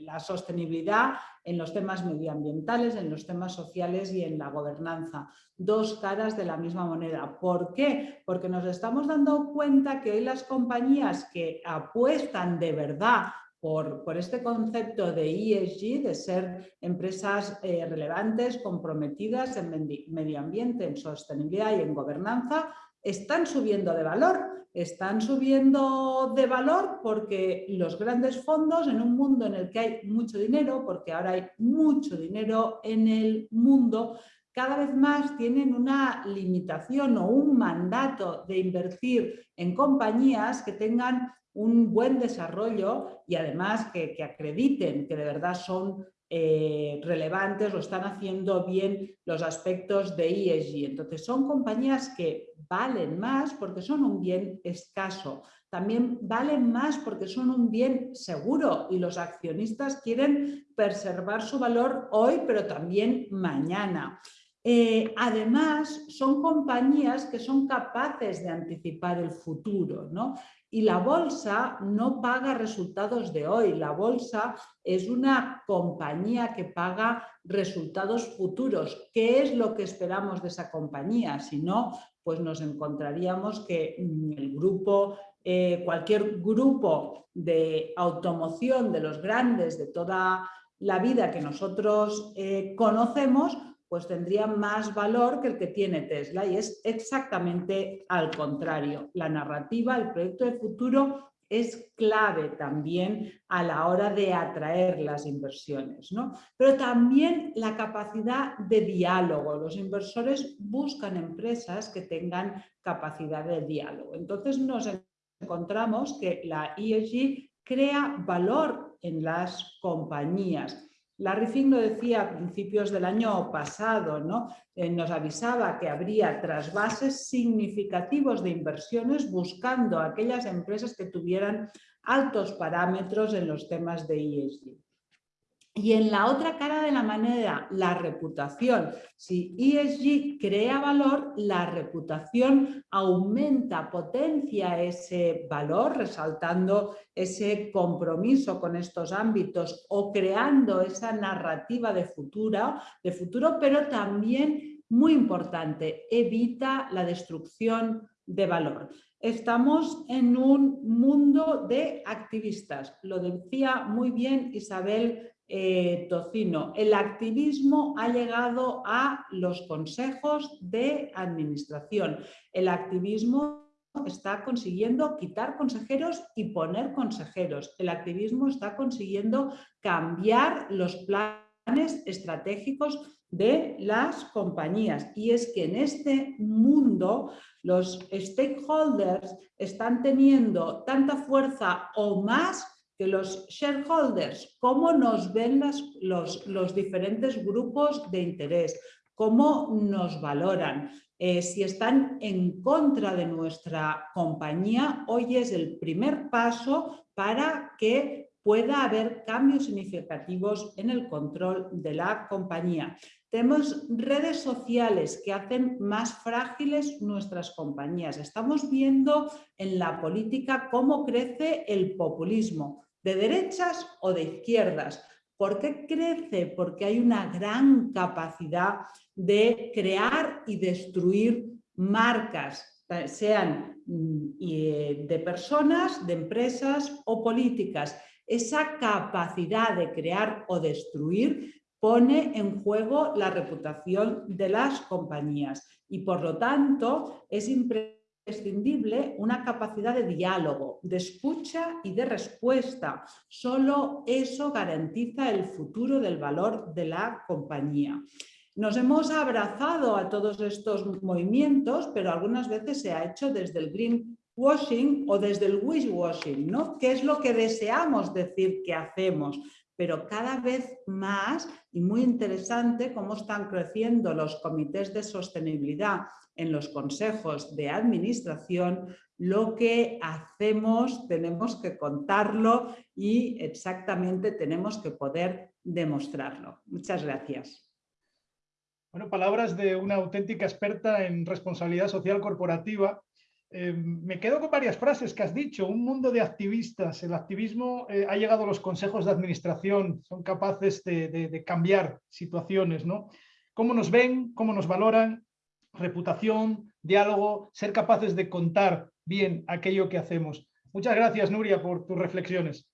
la sostenibilidad en los temas medioambientales, en los temas sociales y en la gobernanza. Dos caras de la misma moneda. ¿Por qué? Porque nos estamos dando cuenta que hoy las compañías que apuestan de verdad por, por, este concepto de ESG, de ser empresas eh, relevantes, comprometidas en medio ambiente, en sostenibilidad y en gobernanza, están subiendo de valor. Están subiendo de valor porque los grandes fondos en un mundo en el que hay mucho dinero, porque ahora hay mucho dinero en el mundo, cada vez más tienen una limitación o un mandato de invertir en compañías que tengan un buen desarrollo y además que, que acrediten que de verdad son eh, relevantes o están haciendo bien los aspectos de ESG. Entonces son compañías que valen más porque son un bien escaso. También valen más porque son un bien seguro y los accionistas quieren preservar su valor hoy pero también mañana. Eh, además, son compañías que son capaces de anticipar el futuro. ¿no? Y la bolsa no paga resultados de hoy, la bolsa es una compañía que paga resultados futuros. ¿Qué es lo que esperamos de esa compañía? Si no, pues nos encontraríamos que mm, el grupo, eh, cualquier grupo de automoción de los grandes de toda la vida que nosotros eh, conocemos, pues tendría más valor que el que tiene Tesla y es exactamente al contrario. La narrativa, el proyecto de futuro es clave también a la hora de atraer las inversiones. ¿no? Pero también la capacidad de diálogo. Los inversores buscan empresas que tengan capacidad de diálogo. Entonces nos encontramos que la ESG crea valor en las compañías Larry Fink lo decía a principios del año pasado, ¿no? Eh, nos avisaba que habría trasvases significativos de inversiones buscando aquellas empresas que tuvieran altos parámetros en los temas de ESG. Y en la otra cara de la moneda, la reputación. Si ESG crea valor, la reputación aumenta, potencia ese valor, resaltando ese compromiso con estos ámbitos o creando esa narrativa de futuro, de futuro pero también, muy importante, evita la destrucción de valor. Estamos en un mundo de activistas, lo decía muy bien Isabel eh, Tocino. El activismo ha llegado a los consejos de administración. El activismo está consiguiendo quitar consejeros y poner consejeros. El activismo está consiguiendo cambiar los planes estratégicos de las compañías. Y es que en este mundo los stakeholders están teniendo tanta fuerza o más que los shareholders, cómo nos ven los, los, diferentes grupos de interés, cómo nos valoran. Eh, si están en contra de nuestra compañía, hoy es el primer paso para que pueda haber cambios significativos en el control de la compañía. Tenemos redes sociales que hacen más frágiles nuestras compañías. Estamos viendo en la política cómo crece el populismo de derechas o de izquierdas. ¿Por qué crece? Porque hay una gran capacidad de crear y destruir marcas, sean mm, eh, de personas, de empresas o políticas. Esa capacidad de crear o destruir pone en juego la reputación de las compañías y por lo tanto es impresionante imprescindible una capacidad de diálogo, de escucha y de respuesta. Solo eso garantiza el futuro del valor de la compañía. Nos hemos abrazado a todos estos movimientos, pero algunas veces se ha hecho desde el greenwashing o desde el wishwashing, ¿no? ¿Qué es lo que deseamos decir que hacemos? Pero cada vez más, y muy interesante, cómo están creciendo los comités de sostenibilidad en los consejos de administración, lo que hacemos tenemos que contarlo y exactamente tenemos que poder demostrarlo. Muchas gracias. Bueno, palabras de una auténtica experta en responsabilidad social corporativa Eh, me quedo con varias frases que has dicho. Un mundo de activistas. El activismo eh, ha llegado a los consejos de administración. Son capaces de, cambiar situaciones, ¿no? Cómo nos ven, cómo nos valoran, reputación, diálogo, ser capaces de contar bien aquello que hacemos. Muchas gracias, Nuria, por tus reflexiones.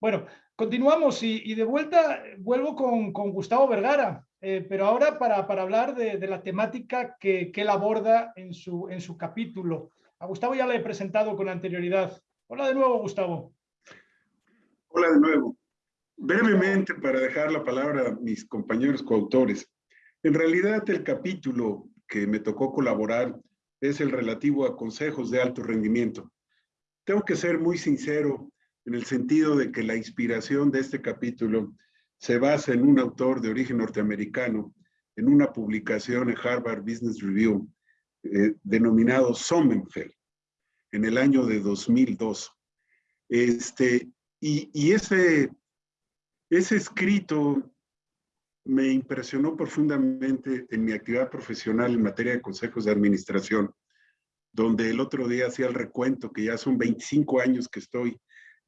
Bueno, continuamos y, de vuelta vuelvo con Gustavo Vergara. Eh, pero ahora para, hablar de, la temática que, él aborda en su, en su capítulo. A Gustavo ya le he presentado con anterioridad. Hola de nuevo, Gustavo. Hola de nuevo. Brevemente, para dejar la palabra a mis compañeros coautores. En realidad, el capítulo que me tocó colaborar es el relativo a consejos de alto rendimiento. Tengo que ser muy sincero en el sentido de que la inspiración de este capítulo se basa en un autor de origen norteamericano, en una publicación en Harvard Business Review, eh, denominado Sonnenfeld, en el año de 2002. Este, y, y ese, ese escrito me impresionó profundamente en mi actividad profesional en materia de consejos de administración, donde el otro día hacía el recuento que ya son 25 años que estoy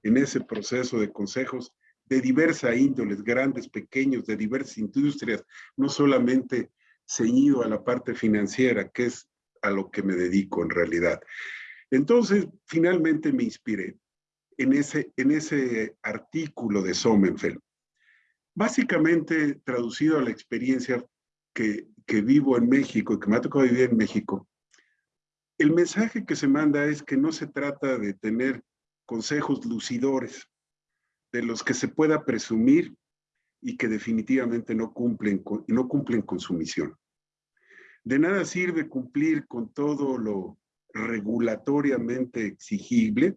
en ese proceso de consejos de diversa índoles, grandes, pequeños, de diversas industrias, no solamente ceñido a la parte financiera, que es a lo que me dedico en realidad. Entonces, finalmente me inspiré en ese, en ese artículo de Sommenfeld. Básicamente, traducido a la experiencia que, que vivo en México y que me ha tocado vivir en México, el mensaje que se manda es que no se trata de tener consejos lucidores, de los que se pueda presumir y que definitivamente no cumplen con, no cumplen con su misión. De nada sirve cumplir con todo lo regulatoriamente exigible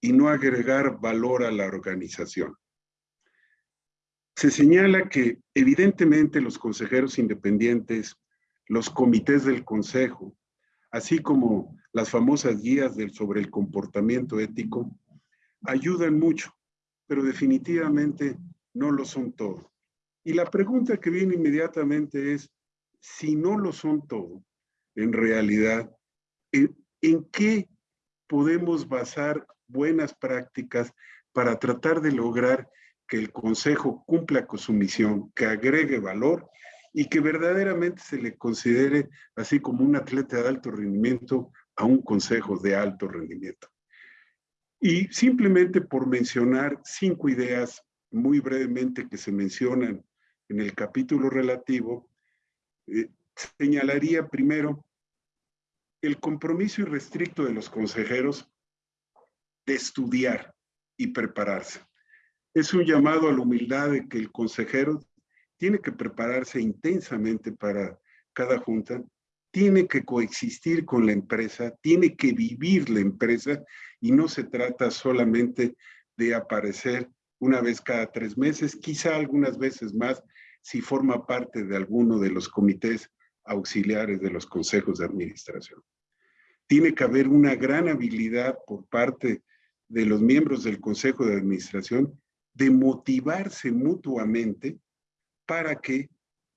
y no agregar valor a la organización. Se señala que evidentemente los consejeros independientes, los comités del consejo, así como las famosas guías sobre el comportamiento ético, ayudan mucho pero definitivamente no lo son todo. Y la pregunta que viene inmediatamente es, si no lo son todo, en realidad, ¿en, qué podemos basar buenas prácticas para tratar de lograr que el Consejo cumpla con su misión, que agregue valor y que verdaderamente se le considere así como un atleta de alto rendimiento a un Consejo de alto rendimiento? Y simplemente por mencionar cinco ideas muy brevemente que se mencionan en el capítulo relativo, eh, señalaría primero el compromiso irrestricto de los consejeros de estudiar y prepararse. Es un llamado a la humildad de que el consejero tiene que prepararse intensamente para cada junta tiene que coexistir con la empresa, tiene que vivir la empresa y no se trata solamente de aparecer una vez cada tres meses, quizá algunas veces más si forma parte de alguno de los comités auxiliares de los consejos de administración. Tiene que haber una gran habilidad por parte de los miembros del consejo de administración de motivarse mutuamente para que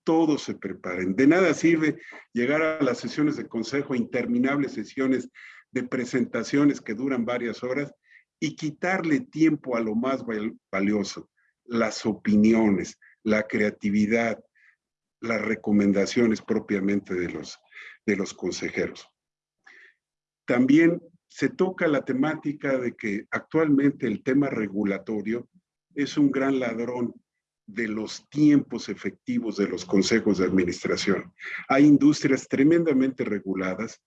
todos se preparen. De nada sirve llegar a las sesiones de consejo, interminables sesiones de presentaciones que duran varias horas y quitarle tiempo a lo más valioso, las opiniones, la creatividad, las recomendaciones propiamente de los, de los consejeros. También se toca la temática de que actualmente el tema regulatorio es un gran ladrón de los tiempos efectivos de los consejos de administración. Hay industrias tremendamente reguladas,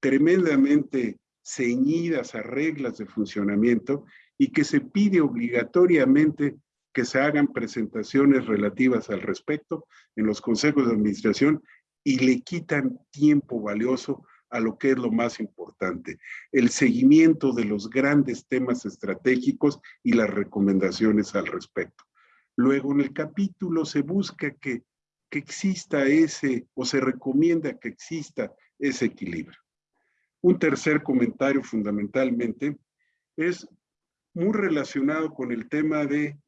tremendamente ceñidas a reglas de funcionamiento y que se pide obligatoriamente que se hagan presentaciones relativas al respecto en los consejos de administración y le quitan tiempo valioso a lo que es lo más importante, el seguimiento de los grandes temas estratégicos y las recomendaciones al respecto. Luego en el capítulo se busca que, que exista ese, o se recomienda que exista ese equilibrio. Un tercer comentario fundamentalmente es muy relacionado con el tema de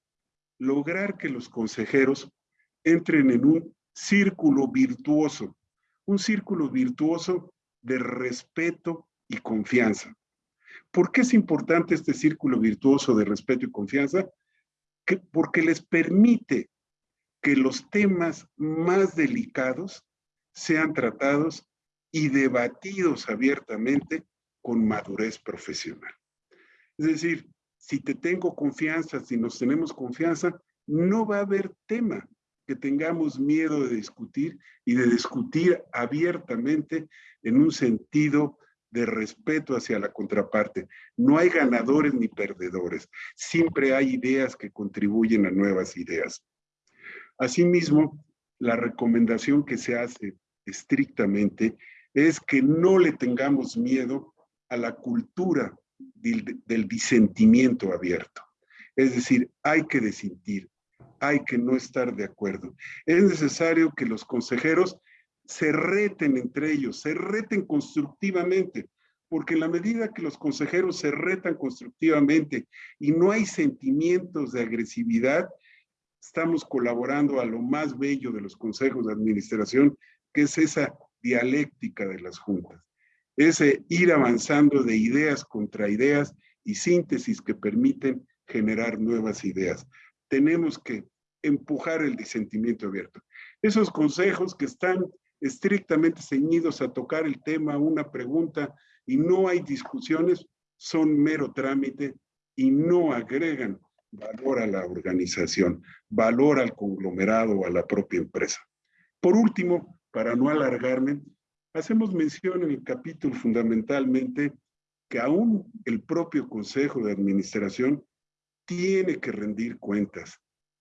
lograr que los consejeros entren en un círculo virtuoso. Un círculo virtuoso de respeto y confianza. ¿Por qué es importante este círculo virtuoso de respeto y confianza? Porque les permite que los temas más delicados sean tratados y debatidos abiertamente con madurez profesional. Es decir, si te tengo confianza, si nos tenemos confianza, no va a haber tema que tengamos miedo de discutir y de discutir abiertamente en un sentido de respeto hacia la contraparte. No hay ganadores ni perdedores. Siempre hay ideas que contribuyen a nuevas ideas. Asimismo, la recomendación que se hace estrictamente es que no le tengamos miedo a la cultura del, del disentimiento abierto. Es decir, hay que desintir, hay que no estar de acuerdo. Es necesario que los consejeros se reten entre ellos, se reten constructivamente, porque en la medida que los consejeros se retan constructivamente y no hay sentimientos de agresividad, estamos colaborando a lo más bello de los consejos de administración, que es esa dialéctica de las juntas, ese ir avanzando de ideas contra ideas y síntesis que permiten generar nuevas ideas. Tenemos que empujar el disentimiento abierto. Esos consejos que están estrictamente ceñidos a tocar el tema, una pregunta, y no hay discusiones, son mero trámite y no agregan valor a la organización, valor al conglomerado o a la propia empresa. Por último, para no alargarme, hacemos mención en el capítulo fundamentalmente que aún el propio Consejo de Administración tiene que rendir cuentas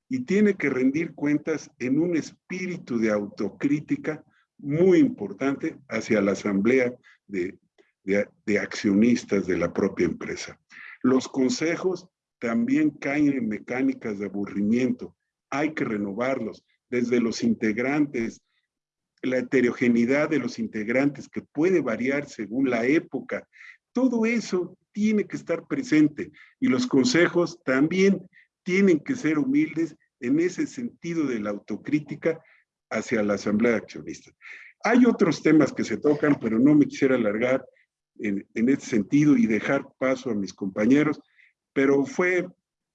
y tiene que rendir cuentas en un espíritu de autocrítica muy importante hacia la asamblea de, de, accionistas de la propia empresa. Los consejos también caen en mecánicas de aburrimiento. Hay que renovarlos desde los integrantes, la heterogeneidad de los integrantes que puede variar según la época. Todo eso tiene que estar presente y los consejos también tienen que ser humildes en ese sentido de la autocrítica hacia la asamblea de accionistas. Hay otros temas que se tocan, pero no me quisiera alargar en, en este sentido y dejar paso a mis compañeros, pero fue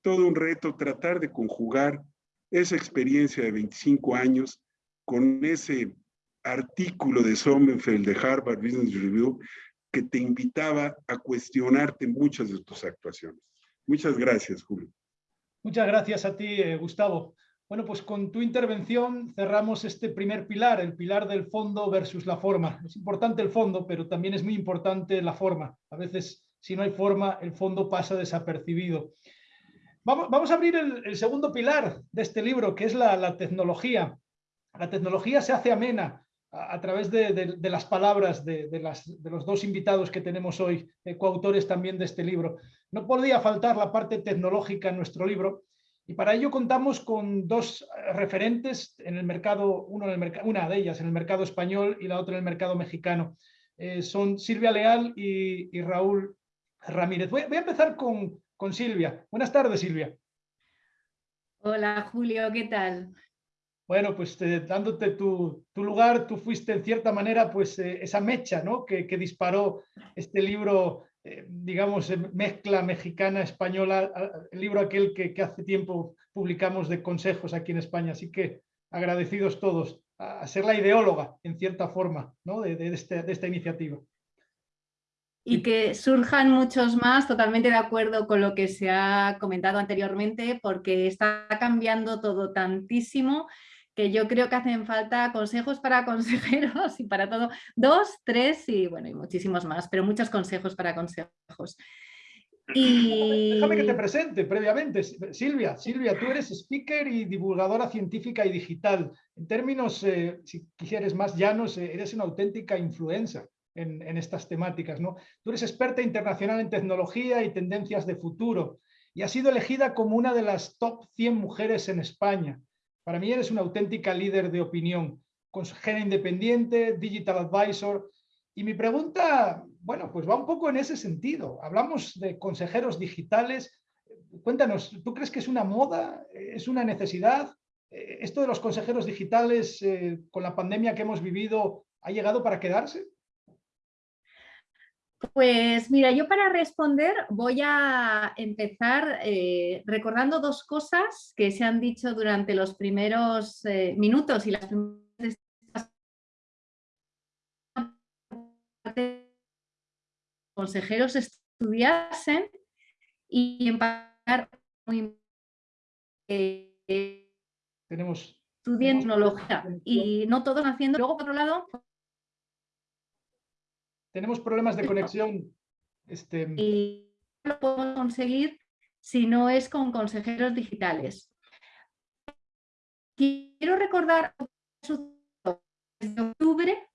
todo un reto tratar de conjugar esa experiencia de 25 años con ese artículo de Sommerfeld de Harvard Business Review que te invitaba a cuestionarte muchas de tus actuaciones. Muchas gracias, Julio. Muchas gracias a ti, eh, Gustavo. Bueno, pues con tu intervención cerramos este primer pilar, el pilar del fondo versus la forma. Es importante el fondo, pero también es muy importante la forma. A veces, si no hay forma, el fondo pasa desapercibido. Vamos, a abrir el, segundo pilar de este libro, que es la, tecnología. La tecnología se hace amena a, través de, las palabras de, los dos invitados que tenemos hoy, eh, coautores también de este libro. No podía faltar la parte tecnológica en nuestro libro, y para ello contamos con dos eh, referentes en el mercado, uno en el una de ellas en el mercado español y la otra en el mercado mexicano. Eh, son Silvia Leal y, Raúl Ramírez. Voy, a empezar con, con Silvia. Buenas tardes, Silvia. Hola, Julio, ¿qué tal? Bueno, pues eh, dándote tu, lugar, tú fuiste en cierta manera pues esa mecha ¿no? que, que, disparó este libro eh, digamos, mezcla mexicana-española, el libro aquel que, hace tiempo publicamos de consejos aquí en España. Así que agradecidos todos a, ser la ideóloga, en cierta forma, ¿no? de, este, de esta iniciativa. Y que surjan muchos más, totalmente de acuerdo con lo que se ha comentado anteriormente, porque está cambiando todo tantísimo que yo creo que hacen falta consejos para [laughs] consejeros y para todo. Dos, tres y bueno, y muchísimos más, pero muchos consejos para consejos. Y... Déjame que te presente previamente, Silvia. Silvia, tú eres speaker y divulgadora científica y digital. En términos, eh, si quisieres más llanos, eh, eres una auténtica influencer en, en, estas temáticas. ¿no? Tú eres experta internacional en tecnología y tendencias de futuro y has sido elegida como una de las top 100 mujeres en España. Para mí eres una auténtica líder de opinión, consejera independiente, digital advisor. Y mi pregunta, bueno, pues va un poco en ese sentido. Hablamos de consejeros digitales. Cuéntanos, ¿tú crees que es una moda? ¿Es una necesidad? ¿Esto de los consejeros digitales eh, con la pandemia que hemos vivido ha llegado para quedarse? Pues mira, yo para responder voy a empezar eh, recordando dos cosas que se han dicho durante los primeros eh, minutos y las primeras consejeros estudiasen y en eh, tenemos estudien tecnología y no todos haciendo. Luego, por otro lado, tenemos problemas de conexión. Este... Y no lo podemos conseguir si no es con consejeros digitales. Quiero recordar desde octubre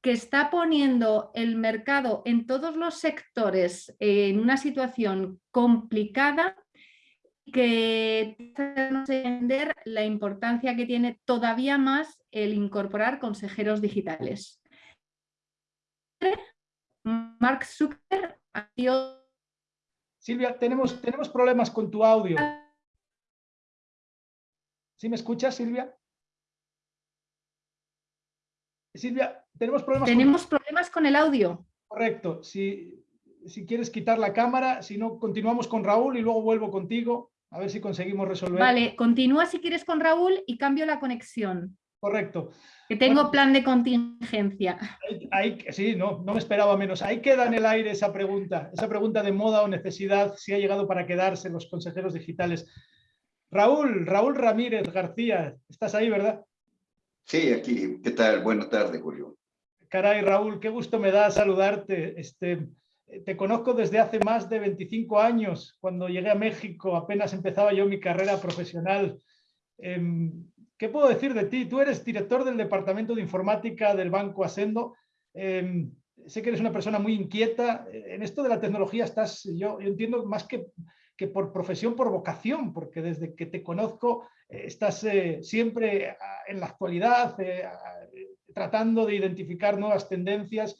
que está poniendo el mercado en todos los sectores en una situación complicada que entender la importancia que tiene todavía más el incorporar consejeros digitales. Mark Zucker Silvia, tenemos, tenemos problemas con tu audio. ¿Sí me escuchas, Silvia? Silvia, tenemos problemas Tenemos problemas con el audio. Correcto. Si, si quieres quitar la cámara, si no, continuamos con Raúl y luego vuelvo contigo. A ver si conseguimos resolver. Vale, continúa si quieres con Raúl y cambio la conexión. Correcto. Que tengo plan de contingencia. sí, no, no me esperaba menos. Ahí queda en el aire esa pregunta, esa pregunta de moda o necesidad, si ha llegado para quedarse los consejeros digitales. Raúl, Raúl Ramírez García, estás ahí, ¿verdad? Sí, aquí. ¿Qué tal? Buenas tardes, Julio. Caray, Raúl, qué gusto me da saludarte. Este, te conozco desde hace más de 25 años. Cuando llegué a México apenas empezaba yo mi carrera profesional. Em, ¿Qué puedo decir de ti? Tú eres director del Departamento de Informática del Banco Asendo. Em, sé que eres una persona muy inquieta. En esto de la tecnología estás, yo, entiendo, más que, que, por profesión, por vocación, porque desde que te conozco eh, estás eh, siempre ah, en la actualidad, eh, ah, tratando de identificar nuevas tendencias.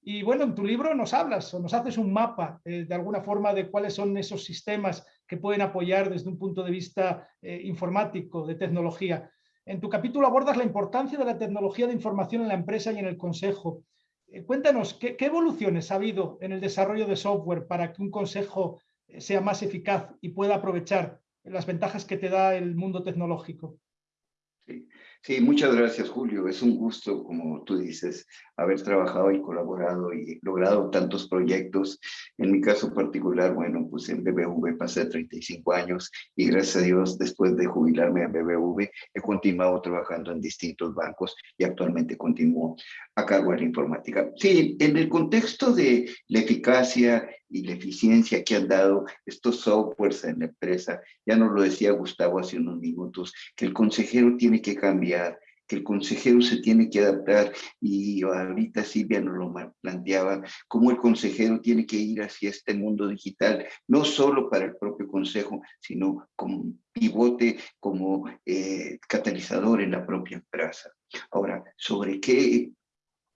Y bueno, en tu libro nos hablas o nos haces un mapa de alguna forma de cuáles son esos sistemas que pueden apoyar desde un punto de vista informático, de tecnología. En tu capítulo abordas la importancia de la tecnología de información en la empresa y en el consejo. Eh, cuéntanos, ¿qué, evoluciones ha habido en el desarrollo de software para que un consejo eh, sea más eficaz y pueda aprovechar las ventajas que te da el mundo tecnológico? Sí. Muchas gracias, Julio. Es un gusto, como tú dices, haber trabajado y colaborado y logrado tantos proyectos. En mi caso particular, bueno, pues en BBV pasé 35 años y gracias a Dios, después de jubilarme en BBV, he continuado trabajando en distintos bancos y actualmente continúo a cargo de la informática. Sí, en el contexto de la eficacia y la eficiencia que han dado estos softwares en la empresa, ya nos lo decía Gustavo hace unos minutos, que el consejero tiene que cambiar, que el consejero se tiene que adaptar y ahorita Silvia nos lo planteaba, cómo el consejero tiene que ir hacia este mundo digital, no solo para el propio consejo, sino como pivote, como eh, catalizador en la propia empresa. Ahora, ¿sobre qué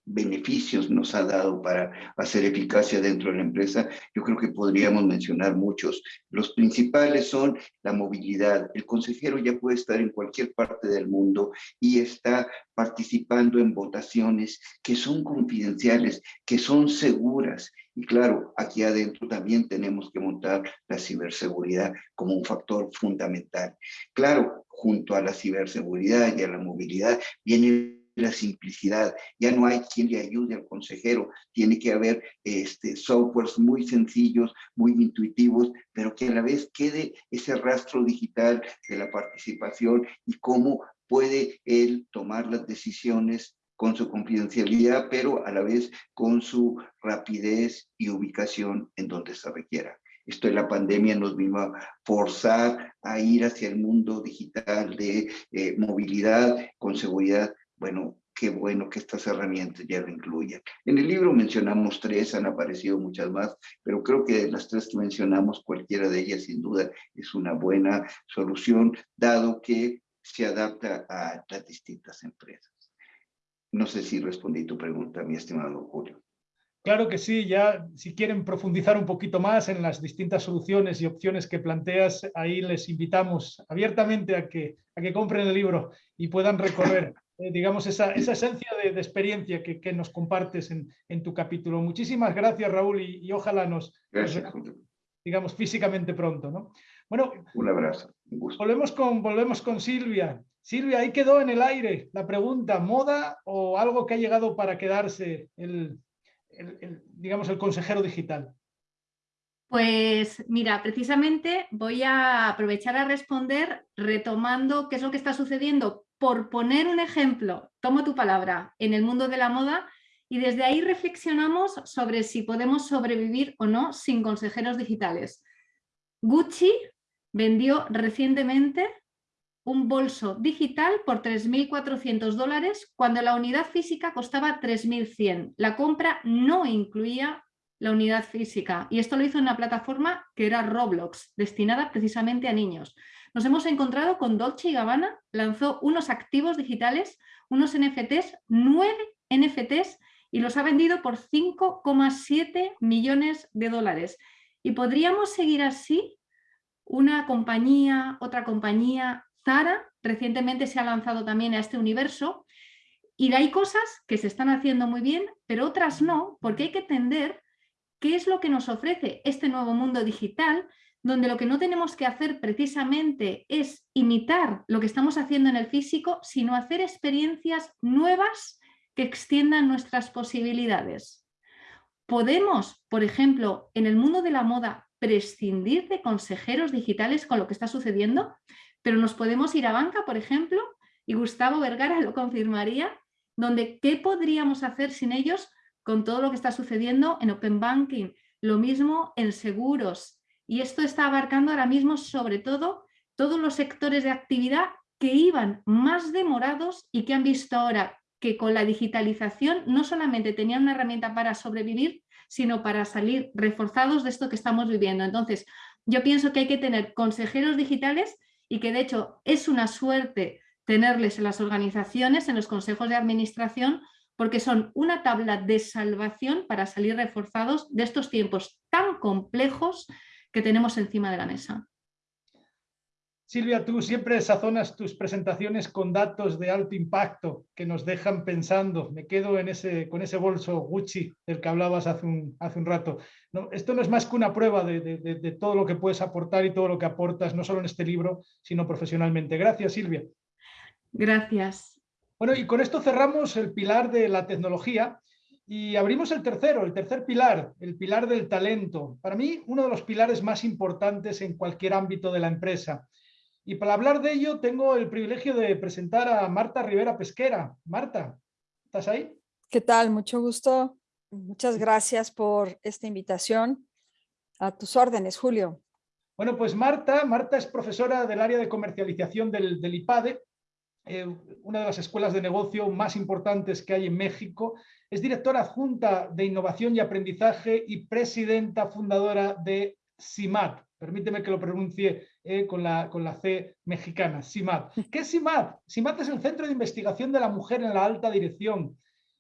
beneficios nos ha dado para hacer eficacia dentro de la empresa, yo creo que podríamos mencionar muchos. Los principales son la movilidad. El consejero ya puede estar en cualquier parte del mundo y está participando en votaciones que son confidenciales, que son seguras. Y claro, aquí adentro también tenemos que montar la ciberseguridad como un factor fundamental. Claro, junto a la ciberseguridad y a la movilidad viene la simplicidad. Ya no hay quien le ayude al consejero. Tiene que haber este, softwares muy sencillos, muy intuitivos, pero que a la vez quede ese rastro digital de la participación y cómo puede él tomar las decisiones con su confidencialidad, pero a la vez con su rapidez y ubicación en donde se requiera. Esto de la pandemia nos vino a forzar a ir hacia el mundo digital de eh, movilidad con seguridad bueno, qué bueno que estas herramientas ya lo incluyan. En el libro mencionamos tres, han aparecido muchas más, pero creo que de las tres que mencionamos, cualquiera de ellas sin duda es una buena solución, dado que se adapta a las distintas empresas. No sé si respondí tu pregunta, mi estimado Julio. Claro que sí, ya si quieren profundizar un poquito más en las distintas soluciones y opciones que planteas, ahí les invitamos abiertamente a que, a que compren el libro y puedan recorrer eh, digamos, esa, esa esencia de, experiencia que, que, nos compartes en, en, tu capítulo. Muchísimas gracias, Raúl, y, ojalá nos, digamos, físicamente pronto. ¿no? Bueno, un abrazo. Volvemos, con, volvemos con Silvia. Silvia, ahí quedó en el aire la pregunta, ¿moda o algo que ha llegado para quedarse el, el digamos, el consejero digital? Pues mira, precisamente voy a aprovechar a responder retomando qué es lo que está sucediendo. Por poner un ejemplo, tomo tu palabra, en el mundo de la moda y desde ahí reflexionamos sobre si podemos sobrevivir o no sin consejeros digitales. Gucci vendió recientemente un bolso digital por 3.400 dólares cuando la unidad física costaba 3.100. La compra no incluía la unidad física. Y esto lo hizo en una plataforma que era Roblox, destinada precisamente a niños. Nos hemos encontrado con Dolce Gabbana, lanzó unos activos digitales, unos NFTs, nueve NFTs, y los ha vendido por 5,7 millones de dólares. Y podríamos seguir así, una compañía, otra compañía, Zara, recientemente se ha lanzado también a este universo, y hay cosas que se están haciendo muy bien, pero otras no, porque hay que entender ¿Qué es lo que nos ofrece este nuevo mundo digital? Donde lo que no tenemos que hacer precisamente es imitar lo que estamos haciendo en el físico, sino hacer experiencias nuevas que extiendan nuestras posibilidades. Podemos, por ejemplo, en el mundo de la moda, prescindir de consejeros digitales con lo que está sucediendo, pero nos podemos ir a banca, por ejemplo, y Gustavo Vergara lo confirmaría, donde ¿qué podríamos hacer sin ellos con todo lo que está sucediendo en Open Banking, lo mismo en seguros. Y esto está abarcando ahora mismo sobre todo todos los sectores de actividad que iban más demorados y que han visto ahora que con la digitalización no solamente tenían una herramienta para sobrevivir, sino para salir reforzados de esto que estamos viviendo. Entonces, yo pienso que hay que tener consejeros digitales y que de hecho es una suerte tenerles en las organizaciones, en los consejos de administración, porque son una tabla de salvación para salir reforzados de estos tiempos tan complejos que tenemos encima de la mesa. Silvia, tú siempre sazonas tus presentaciones con datos de alto impacto que nos dejan pensando. Me quedo en ese, con ese bolso Gucci del que hablabas hace un, hace un rato. No, esto no es más que una prueba de, de todo lo que puedes aportar y todo lo que aportas, no solo en este libro, sino profesionalmente. Gracias, Silvia. Gracias. Bueno, y con esto cerramos el pilar de la tecnología y abrimos el tercero, el tercer pilar, el pilar del talento. Para mí, uno de los pilares más importantes en cualquier ámbito de la empresa. Y para hablar de ello, tengo el privilegio de presentar a Marta Rivera Pesquera. Marta, ¿estás ahí? ¿Qué tal? Mucho gusto. Muchas gracias por esta invitación. A tus órdenes, Julio. Bueno, pues Marta, Marta es profesora del área de comercialización del, del IPADE eh, una de las escuelas de negocio más importantes que hay en México. Es directora adjunta de innovación y aprendizaje y presidenta fundadora de CIMAT. Permíteme que lo pronuncie eh, con, la, con la C mexicana, CIMAT. ¿Qué es CIMAT? CIMAT es el Centro de Investigación de la Mujer en la Alta Dirección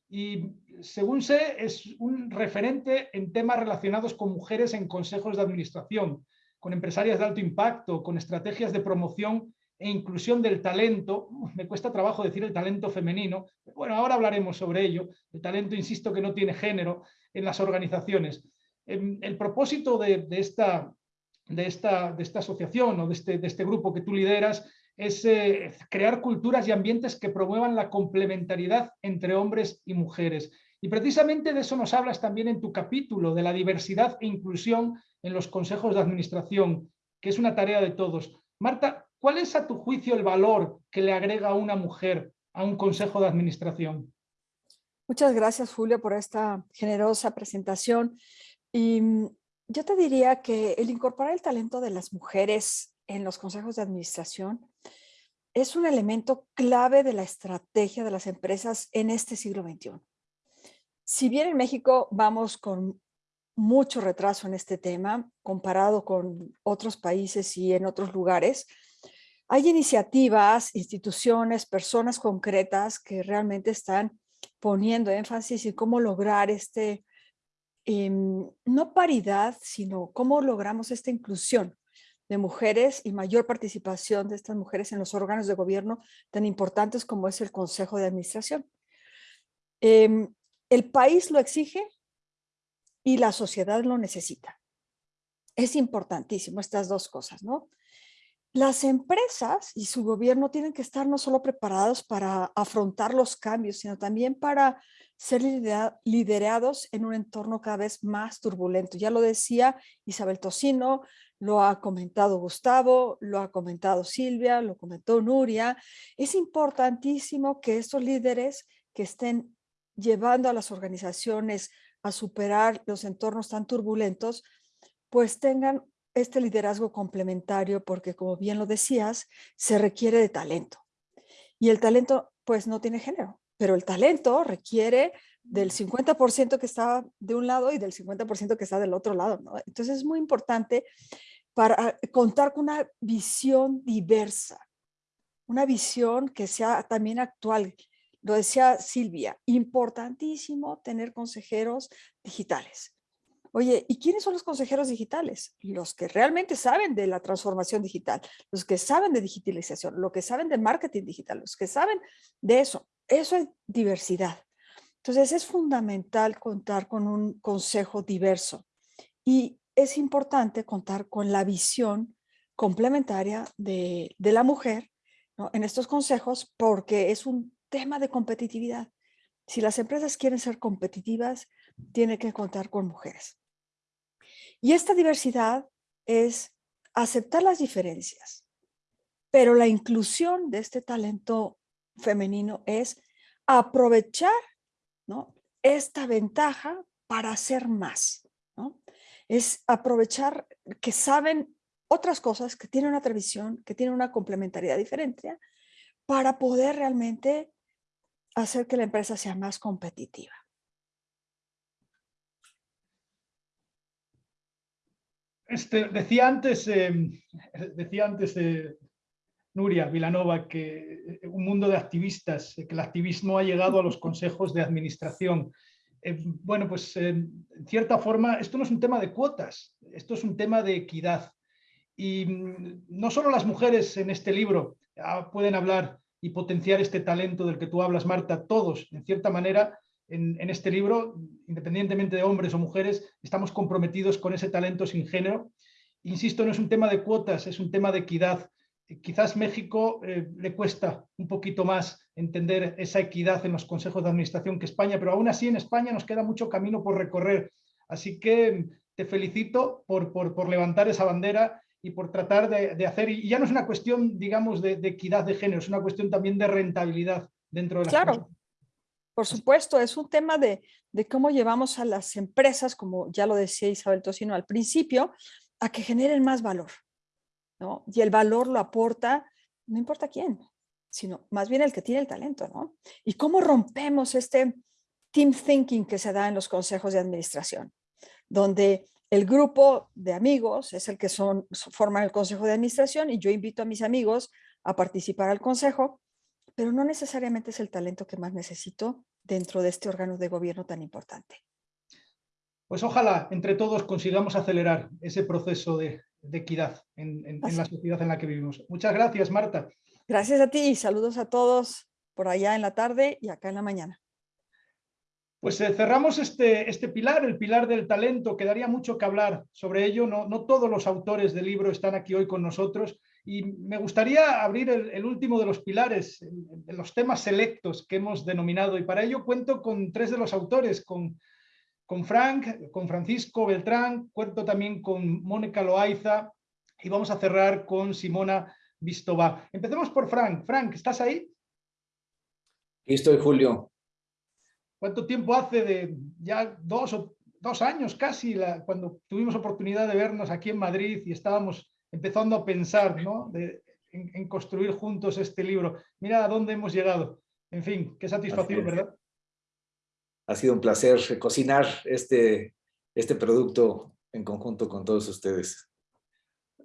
y según sé es un referente en temas relacionados con mujeres en consejos de administración, con empresarias de alto impacto, con estrategias de promoción e inclusión del talento, me cuesta trabajo decir el talento femenino, bueno, ahora hablaremos sobre ello, el talento, insisto, que no tiene género en las organizaciones. Em, el propósito de, esta, de, esta, de esta asociación o de este, de este grupo que tú lideras es eh, crear culturas y ambientes que promuevan la complementariedad entre hombres y mujeres. Y precisamente de eso nos hablas también en tu capítulo, de la diversidad e inclusión en los consejos de administración, que es una tarea de todos. Marta, ¿Cuál es a tu juicio el valor que le agrega una mujer a un consejo de administración? Muchas gracias, Julio, por esta generosa presentación. Y mm, yo te diría que el incorporar el talento de las mujeres en los consejos de administración es un elemento clave de la estrategia de las empresas en este siglo XXI. Si bien en México vamos con mucho retraso en este tema comparado con otros países y en otros lugares, hay iniciativas, instituciones, personas concretas que realmente están poniendo énfasis en cómo lograr este, em, no paridad, sino cómo logramos esta inclusión de mujeres y mayor participación de estas mujeres en los órganos de gobierno tan importantes como es el Consejo de Administración. Em, el país lo exige y la sociedad lo necesita. Es importantísimo estas dos cosas, ¿no? Las empresas y su gobierno tienen que estar no solo preparados para afrontar los cambios, sino también para ser liderados en un entorno cada vez más turbulento. Ya lo decía Isabel Tocino, lo ha comentado Gustavo, lo ha comentado Silvia, lo comentó Nuria. Es importantísimo que estos líderes que estén llevando a las organizaciones a superar los entornos tan turbulentos, pues tengan este liderazgo complementario porque como bien lo decías, se requiere de talento. Y el talento pues no tiene género pero el talento requiere del 50% que está de un lado y del 50% que está del otro lado. Entonces es muy importante para contar con una visión diversa, una visión que sea también actual. Lo decía Silvia, importantísimo tener consejeros digitales. Oye, ¿y quiénes son los consejeros digitales? Los que realmente saben de la transformación digital, los que saben de digitalización, los que saben de marketing digital, los que saben de eso. Eso es diversidad. Entonces es fundamental contar con un consejo diverso y es importante contar con la visión complementaria de, la mujer en estos consejos porque es un tema de competitividad. Si las empresas quieren ser competitivas, tienen que contar con mujeres. Y esta diversidad es aceptar las diferencias, pero la inclusión de este talento femenino es aprovechar ¿no? esta ventaja para hacer más. ¿no? Es aprovechar que saben otras cosas, que tienen otra visión, que tienen una complementariedad diferente para poder realmente hacer que la empresa sea más competitiva. Este, decía antes, em, decía antes de, Nuria Vilanova, que eh, un mundo de activistas, eh, que el activismo ha llegado a los consejos de administración. Eh, bueno, pues en cierta forma esto no es un tema de cuotas, esto es un tema de equidad. Y mm, no solo las mujeres en este libro ah, pueden hablar y potenciar este talento del que tú hablas, Marta, todos, en cierta manera, en, en, este libro, independientemente de hombres o mujeres, estamos comprometidos con ese talento sin género. Insisto, no es un tema de cuotas, es un tema de equidad quizás México eh, le cuesta un poquito más entender esa equidad en los consejos de administración que España, pero aún así en España nos queda mucho camino por recorrer. Así que te felicito por, por, levantar esa bandera y por tratar de, hacer, y ya no es una cuestión, digamos, de, equidad de género, es una cuestión también de rentabilidad dentro de la Claro, por supuesto, es un tema de, de cómo llevamos a las empresas, como ya lo decía Isabel Tocino al principio, a que generen más valor. Y el valor lo aporta, no importa quién, sino más bien el que tiene el talento, ¿no? Y cómo rompemos este team thinking que se da en los consejos de administración, donde el grupo de amigos es el que son, forman el consejo de administración y yo invito a mis amigos a participar al consejo, pero no necesariamente es el talento que más necesito dentro de este órgano de gobierno tan importante. Pues ojalá entre todos consigamos acelerar ese proceso de, de equidad en, la sociedad en la que vivimos. Muchas gracias, Marta. Gracias a ti y saludos a todos por allá en la tarde y acá en la mañana. Pues eh, cerramos este, este pilar, el pilar del talento. Quedaría mucho que hablar sobre ello. No, no todos los autores del libro están aquí hoy con nosotros y me gustaría abrir el, último de los pilares, de los temas selectos que hemos denominado y para ello cuento con tres de los autores, con con Frank, con Francisco Beltrán, cuento también con Mónica Loaiza y vamos a cerrar con Simona Vistova. Empecemos por Frank. Frank, ¿estás ahí? Aquí estoy, Julio. ¿Cuánto tiempo hace de ya dos, o, dos años casi, cuando tuvimos oportunidad de vernos aquí en Madrid y estábamos empezando a pensar ¿no? en, construir juntos este libro? Mira a dónde hemos llegado. En fin, qué satisfacción, ¿verdad? ha sido un placer cocinar este, este producto en conjunto con todos ustedes.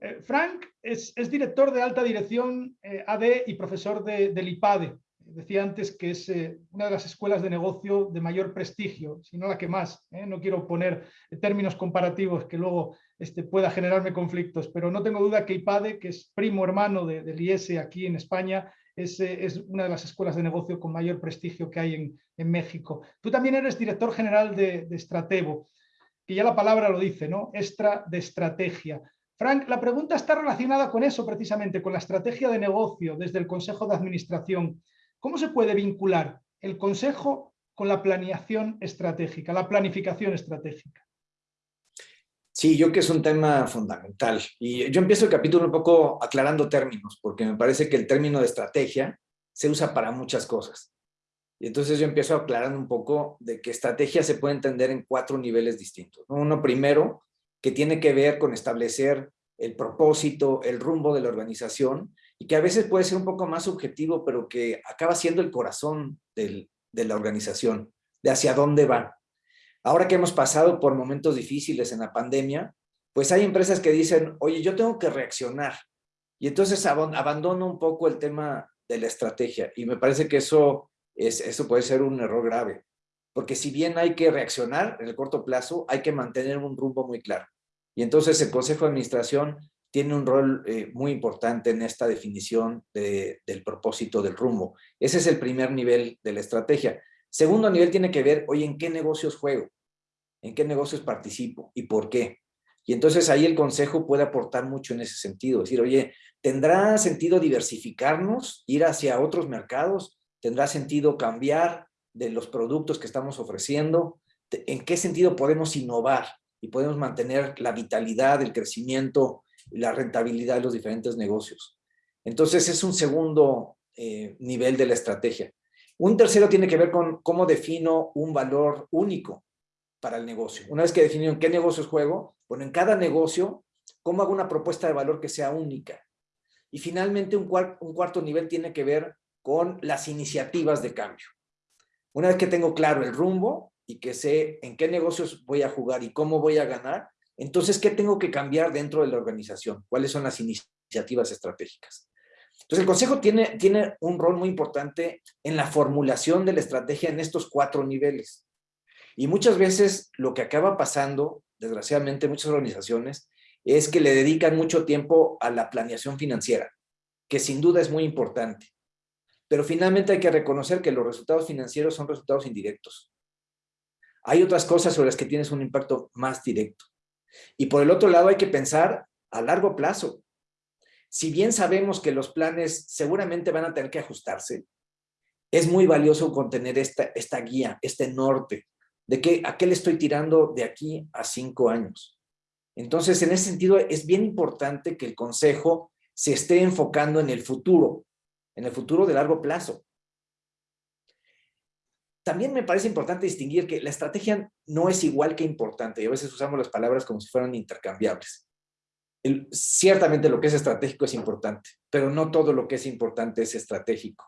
Eh, Frank es, director de alta dirección eh, AD y profesor de, del IPADE. Decía antes que es eh, una de las escuelas de negocio de mayor prestigio, si no la que más. ¿eh? No quiero poner términos comparativos que luego este, pueda generarme conflictos, pero no tengo duda que IPADE, que es primo hermano de, del IES aquí en España, es, eh, es, una de las escuelas de negocio con mayor prestigio que hay en, México. Tú también eres director general de, de que ya la palabra lo dice, ¿no? Extra de estrategia. Frank, la pregunta está relacionada con eso precisamente, con la estrategia de negocio desde el Consejo de Administración. ¿Cómo se puede vincular el Consejo con la planeación estratégica, la planificación estratégica? Sí, yo creo que es un tema fundamental. Y yo empiezo el capítulo un poco aclarando términos, porque me parece que el término de estrategia se usa para muchas cosas. Y entonces yo empiezo aclarando un poco de que estrategia se puede entender en cuatro niveles distintos. Uno primero, que tiene que ver con establecer el propósito, el rumbo de la organización, y que a veces puede ser un poco más subjetivo, pero que acaba siendo el corazón de la organización, de hacia dónde va. Ahora que hemos pasado por momentos difíciles en la pandemia, pues hay empresas que dicen, oye, yo tengo que reaccionar. Y entonces abandono un poco el tema de la estrategia. Y me parece que eso, es, eso puede ser un error grave. Porque si bien hay que reaccionar en el corto plazo, hay que mantener un rumbo muy claro. Y entonces el Consejo de Administración tiene un rol eh, muy importante en esta definición de, del propósito del rumbo. Ese es el primer nivel de la estrategia. Segundo nivel tiene que ver, oye, ¿en qué negocios juego? ¿En qué negocios participo? ¿Y por qué? Y entonces ahí el consejo puede aportar mucho en ese sentido. Decir, oye, ¿tendrá sentido diversificarnos, ir hacia otros mercados? ¿Tendrá sentido cambiar de los productos que estamos ofreciendo? ¿En qué sentido podemos innovar y podemos mantener la vitalidad, el crecimiento, la rentabilidad de los diferentes negocios? Entonces es un segundo eh, nivel de la estrategia. Un tercero tiene que ver con cómo defino un valor único para el negocio. Una vez que he definido en qué negocios juego, bueno, en cada negocio, cómo hago una propuesta de valor que sea única. Y finalmente un, un cuarto nivel tiene que ver con las iniciativas de cambio. Una vez que tengo claro el rumbo y que sé en qué negocios voy a jugar y cómo voy a ganar, entonces, ¿qué tengo que cambiar dentro de la organización? ¿Cuáles son las iniciativas estratégicas? Entonces, el Consejo tiene, tiene un rol muy importante en la formulación de la estrategia en estos cuatro niveles. Y muchas veces lo que acaba pasando, desgraciadamente, en muchas organizaciones, es que le dedican mucho tiempo a la planeación financiera, que sin duda es muy importante. Pero finalmente hay que reconocer que los resultados financieros son resultados indirectos. Hay otras cosas sobre las que tienes un impacto más directo. Y por el otro lado hay que pensar a largo plazo si bien sabemos que los planes seguramente van a tener que ajustarse, es muy valioso contener esta, esta guía, este norte, de que, a qué le estoy tirando de aquí a cinco años. Entonces, en ese sentido, es bien importante que el consejo se esté enfocando en el futuro, en el futuro de largo plazo. También me parece importante distinguir que la estrategia no es igual que importante, y a veces usamos las palabras como si fueran intercambiables ciertamente lo que es estratégico es importante, pero no todo lo que es importante es estratégico.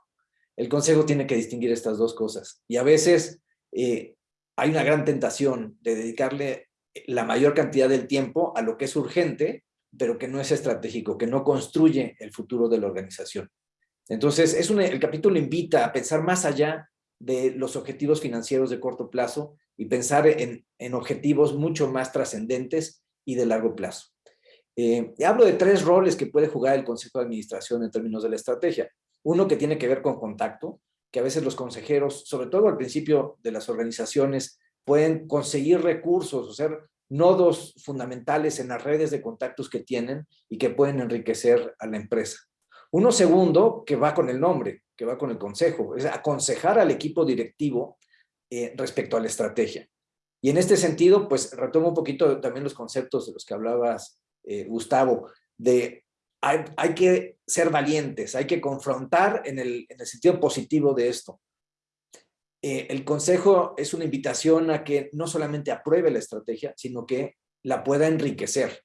El consejo tiene que distinguir estas dos cosas. Y a veces eh, hay una gran tentación de dedicarle la mayor cantidad del tiempo a lo que es urgente, pero que no es estratégico, que no construye el futuro de la organización. Entonces, es el capítulo invita a pensar más allá de los objetivos financieros de corto plazo y pensar en, en objetivos mucho más trascendentes y de largo plazo. Eh, hablo de tres roles que puede jugar el Consejo de Administración en términos de la estrategia. Uno que tiene que ver con contacto, que a veces los consejeros, sobre todo al principio de las organizaciones, pueden conseguir recursos o ser nodos fundamentales en las redes de contactos que tienen y que pueden enriquecer a la empresa. Uno segundo, que va con el nombre, que va con el consejo, es aconsejar al equipo directivo eh, respecto a la estrategia. Y en este sentido, pues retomo un poquito también los conceptos de los que hablabas eh, Gustavo, de hay, hay, que ser valientes, hay que confrontar en el, en el sentido positivo de esto. Eh, el consejo es una invitación a que no solamente apruebe la estrategia, sino que la pueda enriquecer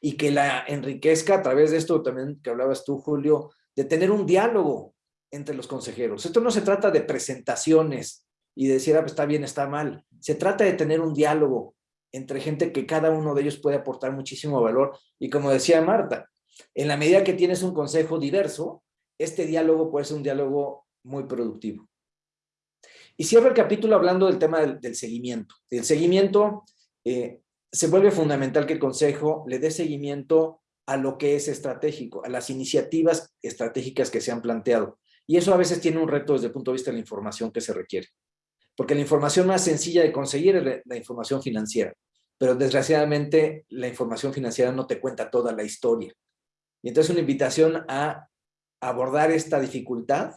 y que la enriquezca a través de esto también que hablabas tú, Julio, de tener un diálogo entre los consejeros. Esto no se trata de presentaciones y de decir, ah, pues está bien, está mal. Se trata de tener un diálogo entre gente que cada uno de ellos puede aportar muchísimo valor. Y como decía Marta, en la medida que tienes un consejo diverso, este diálogo puede ser un diálogo muy productivo. Y cierro el capítulo hablando del tema del, seguimiento. El seguimiento eh, se vuelve fundamental que el Consejo le dé seguimiento a lo que es estratégico, a las iniciativas estratégicas que se han planteado. Y eso a veces tiene un reto desde el punto de vista de la información que se requiere. Porque la información más sencilla de conseguir es la información financiera. Pero desgraciadamente la información financiera no te cuenta toda la historia. Y entonces una invitación a abordar esta dificultad,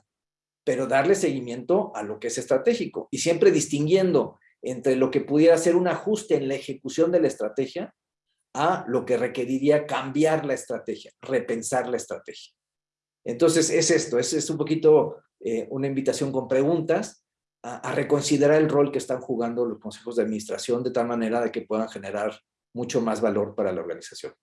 pero darle seguimiento a lo que es estratégico. Y siempre distinguiendo entre lo que pudiera ser un ajuste en la ejecución de la estrategia a lo que requeriría cambiar la estrategia, repensar la estrategia. Entonces es esto, es, es un poquito eh, una invitación con preguntas a, a, reconsiderar el rol que están jugando los consejos de administración de tal manera de que puedan generar mucho más valor para la organización.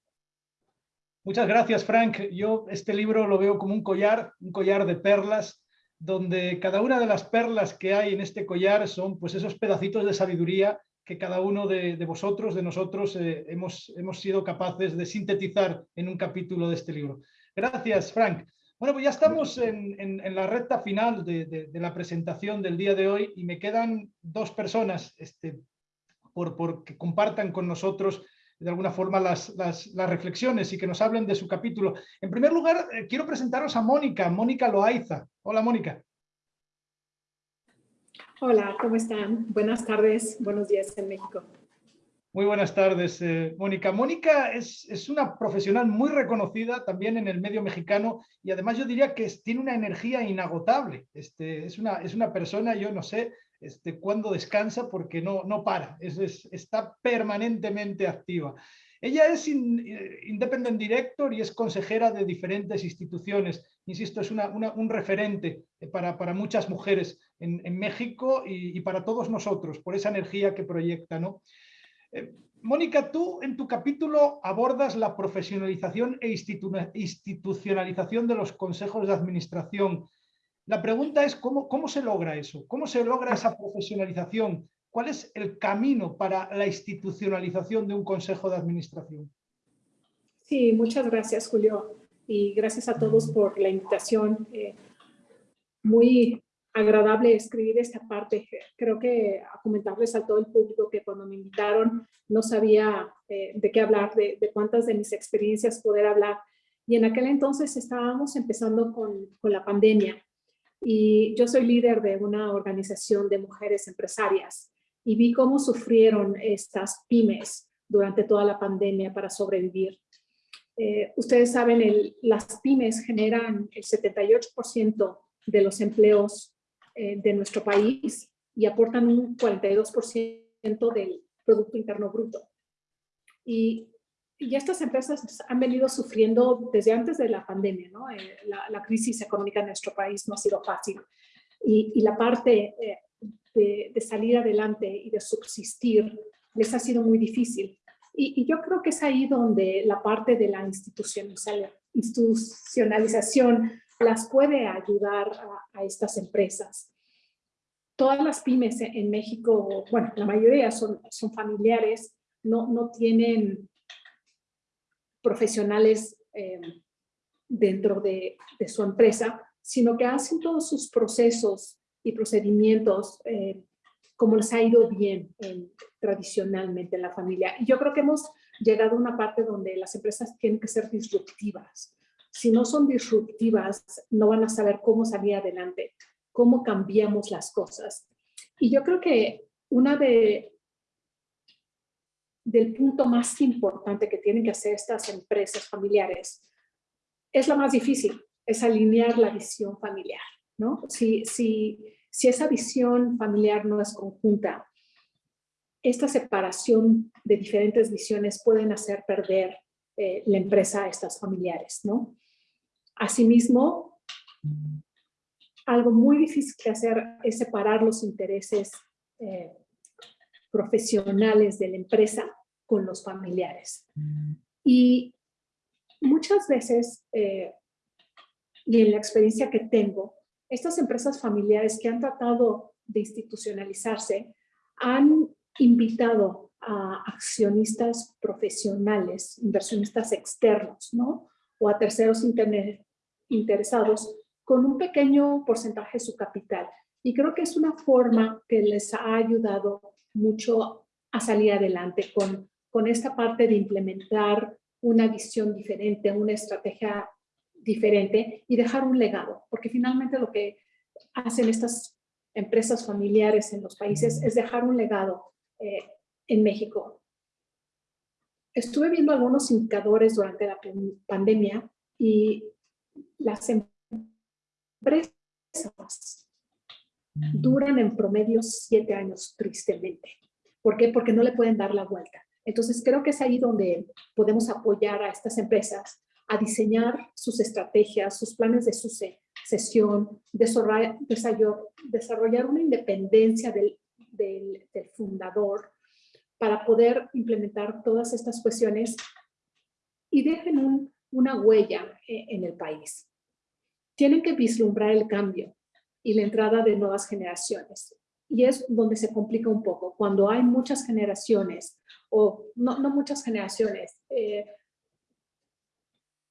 Muchas gracias, Frank. Yo este libro lo veo como un collar, un collar de perlas, donde cada una de las perlas que hay en este collar son pues esos pedacitos de sabiduría que cada uno de, vosotros, de nosotros, eh, hemos, hemos sido capaces de sintetizar en un capítulo de este libro. Gracias, Frank. Bueno, pues ya estamos en, en, la recta final de, de, la presentación del día de hoy y me quedan dos personas este, por, por que compartan con nosotros de alguna forma las, las, reflexiones y que nos hablen de su capítulo. En primer lugar, eh, quiero presentaros a Mónica, Mónica Loaiza. Hola, Mónica. Hola, ¿cómo están? Buenas tardes, buenos días en México. Muy buenas tardes, eh, Mónica. Mónica es, es, una profesional muy reconocida también en el medio mexicano y además yo diría que tiene una energía inagotable. Este, es, una, es una persona, yo no sé este, cuándo descansa porque no, no para, es, está permanentemente activa. Ella es eh, Independent Director y es consejera de diferentes instituciones. Insisto, es un referente eh, para, para, muchas mujeres en, en México y, y, para todos nosotros, por esa energía que proyecta. ¿no? Eh, Mónica, tú en tu capítulo abordas la profesionalización e institucionalización de los consejos de administración. La pregunta es, ¿cómo, ¿cómo se logra eso? ¿Cómo se logra esa profesionalización? ¿Cuál es el camino para la institucionalización de un consejo de administración? Sí, muchas gracias, Julio. Y gracias a todos por la invitación. Eh, muy agradable escribir esta parte. Creo que a comentarles a todo el público que cuando me invitaron no sabía eh, de qué hablar, de, de, cuántas de mis experiencias poder hablar. Y en aquel entonces estábamos empezando con, con la pandemia. Y yo soy líder de una organización de mujeres empresarias y vi cómo sufrieron estas pymes durante toda la pandemia para sobrevivir. Eh, ustedes saben, el, las pymes generan el 78% de los empleos eh, de nuestro país y aportan un 42% del Producto Interno Bruto. Y, y, estas empresas han venido sufriendo desde antes de la pandemia, ¿no? Eh, la, crisis económica en nuestro país no ha sido fácil. Y, y la parte eh, de, salir adelante y de subsistir les ha sido muy difícil. Y yo creo que es ahí donde la parte de la institucionalización las puede ayudar a, a, estas empresas. Todas las pymes en México, bueno, la mayoría son, son familiares, no, no tienen profesionales eh, dentro de, de, su empresa, sino que hacen todos sus procesos y procedimientos eh, como les ha ido bien en, tradicionalmente en la familia. Y yo creo que hemos llegado a una parte donde las empresas tienen que ser disruptivas si no son disruptivas, no van a saber cómo salir adelante, cómo cambiamos las cosas. Y yo creo que una de del punto más importante que tienen que hacer estas empresas familiares es la más difícil, es alinear la visión familiar, ¿no? Si, si, si esa visión familiar no es conjunta, esta separación de diferentes visiones pueden hacer perder eh, la empresa a estas familiares, ¿no? Asimismo, algo muy difícil que hacer es separar los intereses eh, profesionales de la empresa con los familiares. Y muchas veces, eh, y en la experiencia que tengo, estas empresas familiares que han tratado de institucionalizarse han invitado a accionistas profesionales, inversionistas externos, ¿no? O a terceros interesados con un pequeño porcentaje de su capital. Y creo que es una forma que les ha ayudado mucho a salir adelante con, con esta parte de implementar una visión diferente, una estrategia diferente y dejar un legado, porque finalmente lo que hacen estas empresas familiares en los países es dejar un legado eh, en México. Estuve viendo algunos indicadores durante la pandemia y las empresas duran en promedio siete años, tristemente. ¿Por qué? Porque no le pueden dar la vuelta. Entonces creo que es ahí donde podemos apoyar a estas empresas a diseñar sus estrategias, sus planes de sucesión, desarrollar, una independencia del, del, fundador para poder implementar todas estas cuestiones y dejen una huella en el país. Tienen que vislumbrar el cambio y la entrada de nuevas generaciones. Y es donde se complica un poco. Cuando hay muchas generaciones, o no, no muchas generaciones, eh,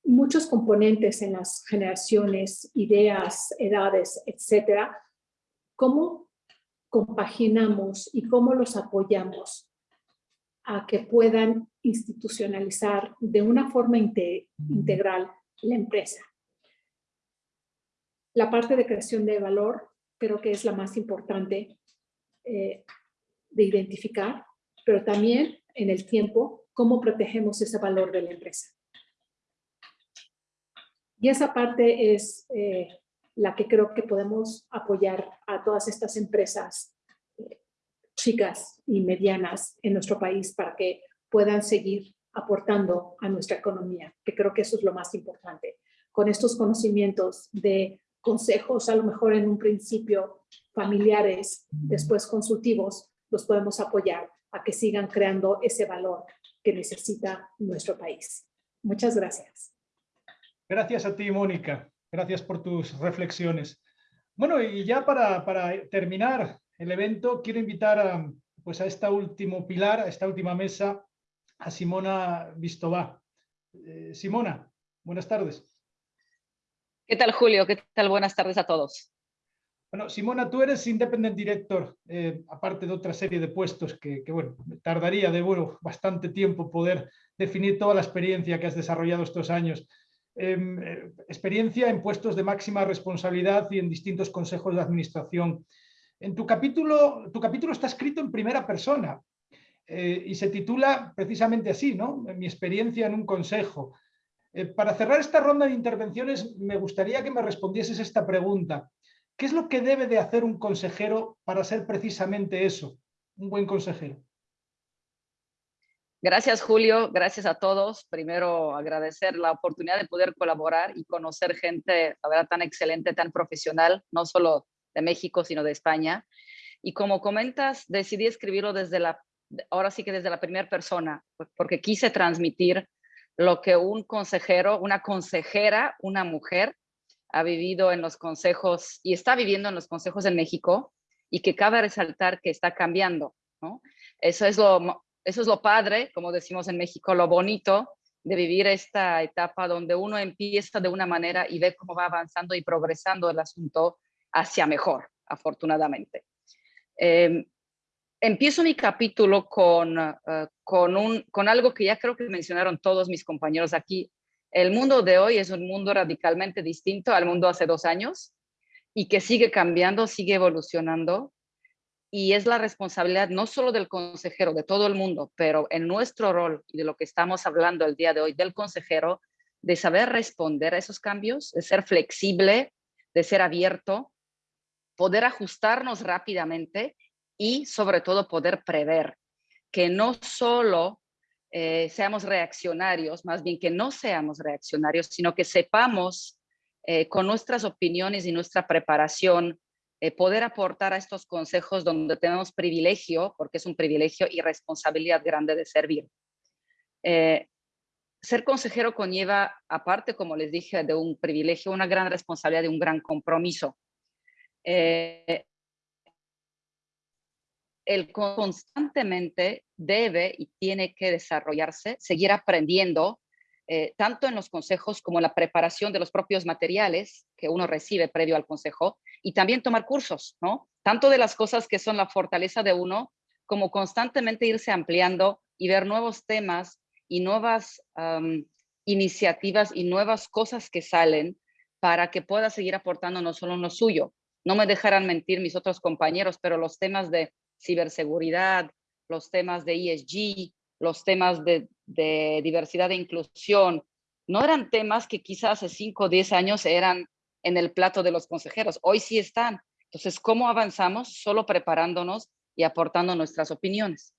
muchos componentes en las generaciones, ideas, edades, etcétera, ¿cómo compaginamos y cómo los apoyamos a que puedan institucionalizar de una forma integral la empresa? La parte de creación de valor creo que es la más importante eh, de identificar, pero también en el tiempo, cómo protegemos ese valor de la empresa. Y esa parte es eh, la que creo que podemos apoyar a todas estas empresas eh, chicas y medianas en nuestro país para que puedan seguir aportando a nuestra economía, que creo que eso es lo más importante. Con estos conocimientos de consejos, a lo mejor en un principio familiares, después consultivos, los podemos apoyar a que sigan creando ese valor que necesita nuestro país. Muchas gracias. Gracias a ti, Mónica. Gracias por tus reflexiones. Bueno, y ya para, terminar el evento, quiero invitar a, pues a esta último pilar, a esta última mesa, a Simona Vistová. Eh, Simona, buenas tardes. ¿Qué tal, Julio? ¿Qué tal? Buenas tardes a todos. Bueno, Simona, tú eres Independent Director, eh, aparte de otra serie de puestos que, bueno, tardaría de bueno, bastante tiempo poder definir toda la experiencia que has desarrollado estos años. Em, eh, experiencia en puestos de máxima responsabilidad y en distintos consejos de administración. En tu capítulo, tu capítulo está escrito en primera persona eh, y se titula precisamente así, ¿no? Mi experiencia en un consejo. para cerrar esta ronda de intervenciones, me gustaría que me respondieses esta pregunta. ¿Qué es lo que debe de hacer un consejero para ser precisamente eso, un buen consejero? Gracias, Julio. Gracias a todos. Primero, agradecer la oportunidad de poder colaborar y conocer gente, la verdad, tan excelente, tan profesional, no solo de México, sino de España. Y como comentas, decidí escribirlo desde la, ahora sí que desde la primera persona, porque quise transmitir lo que un consejero, una consejera, una mujer, ha vivido en los consejos y está viviendo en los consejos en México y que cabe resaltar que está cambiando. ¿no? Eso, es lo, eso es lo padre, como decimos en México, lo bonito de vivir esta etapa donde uno empieza de una manera y ve cómo va avanzando y progresando el asunto hacia mejor, afortunadamente. Em, empiezo mi capítulo con, eh, con, un, con algo que ya creo que mencionaron todos mis compañeros aquí. El mundo de hoy es un mundo radicalmente distinto al mundo hace dos años y que sigue cambiando, sigue evolucionando y es la responsabilidad no solo del consejero, de todo el mundo, pero en nuestro rol y de lo que estamos hablando el día de hoy del consejero, de saber responder a esos cambios, de ser flexible, de ser abierto, poder ajustarnos rápidamente y sobre todo poder prever que no solo eh, seamos reaccionarios, más bien que no seamos reaccionarios, sino que sepamos eh, con nuestras opiniones y nuestra preparación eh, poder aportar a estos consejos donde tenemos privilegio, porque es un privilegio y responsabilidad grande de servir. ser consejero conlleva, aparte, como les dije, de un privilegio, una gran responsabilidad y un gran compromiso el constantemente debe y tiene que desarrollarse, seguir aprendiendo, eh, tanto en los consejos como en la preparación de los propios materiales que uno recibe previo al consejo y también tomar cursos, ¿no? Tanto de las cosas que son la fortaleza de uno como constantemente irse ampliando y ver nuevos temas y nuevas iniciativas y nuevas cosas que salen para que pueda seguir aportando no solo lo suyo. No me dejarán mentir mis otros compañeros, pero los temas de ciberseguridad, los temas de ESG, los temas de, diversidad e inclusión, no eran temas que quizás hace 5 o 10 años eran en el plato de los consejeros. Hoy sí están. Entonces, ¿cómo avanzamos? Solo preparándonos y aportando nuestras opiniones.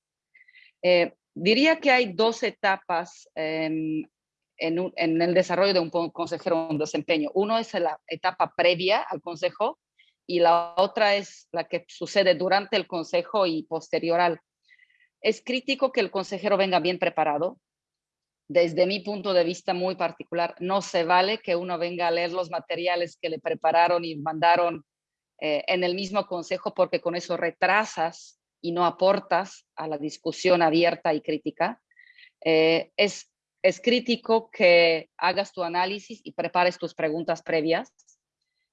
Eh, diría que hay dos etapas en, el desarrollo de un consejero un desempeño. Uno es la etapa previa al consejo y la otra es la que sucede durante el consejo y posterior al. Es crítico que el consejero venga bien preparado. Desde mi punto de vista muy particular, no se vale que uno venga a leer los materiales que le prepararon y mandaron eh, en el mismo consejo porque con eso retrasas y no aportas a la discusión abierta y crítica. Eh, es, es crítico que hagas tu análisis y prepares tus preguntas previas.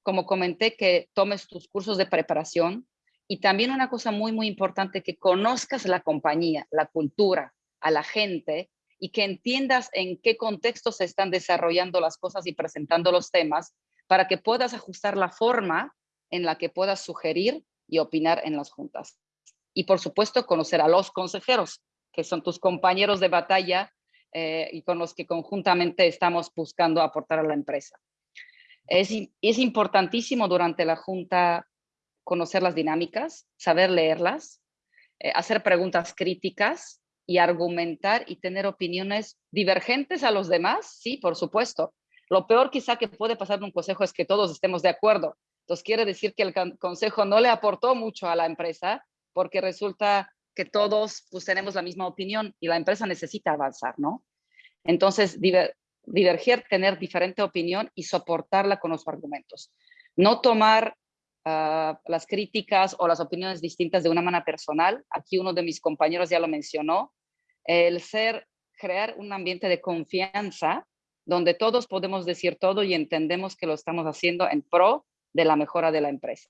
Como comenté, que tomes tus cursos de preparación, y también una cosa muy, muy importante, que conozcas la compañía, la cultura, a la gente y que entiendas en qué contexto se están desarrollando las cosas y presentando los temas para que puedas ajustar la forma en la que puedas sugerir y opinar en las juntas. Y por supuesto, conocer a los consejeros, que son tus compañeros de batalla eh, y con los que conjuntamente estamos buscando aportar a la empresa. Es, importantísimo durante la junta conocer las dinámicas, saber leerlas, eh, hacer preguntas críticas y argumentar y tener opiniones divergentes a los demás, sí, por supuesto. Lo peor quizá que puede pasar en un consejo es que todos estemos de acuerdo. Entonces quiere decir que el consejo no le aportó mucho a la empresa porque resulta que todos pues, tenemos la misma opinión y la empresa necesita avanzar, ¿no? Entonces, diverger, tener diferente opinión y soportarla con los argumentos. No tomar Ah, las críticas o las opiniones distintas de una manera personal. Aquí uno de mis compañeros ya lo mencionó. El ser, crear un ambiente de confianza donde todos podemos decir todo y entendemos que lo estamos haciendo en pro de la mejora de la empresa.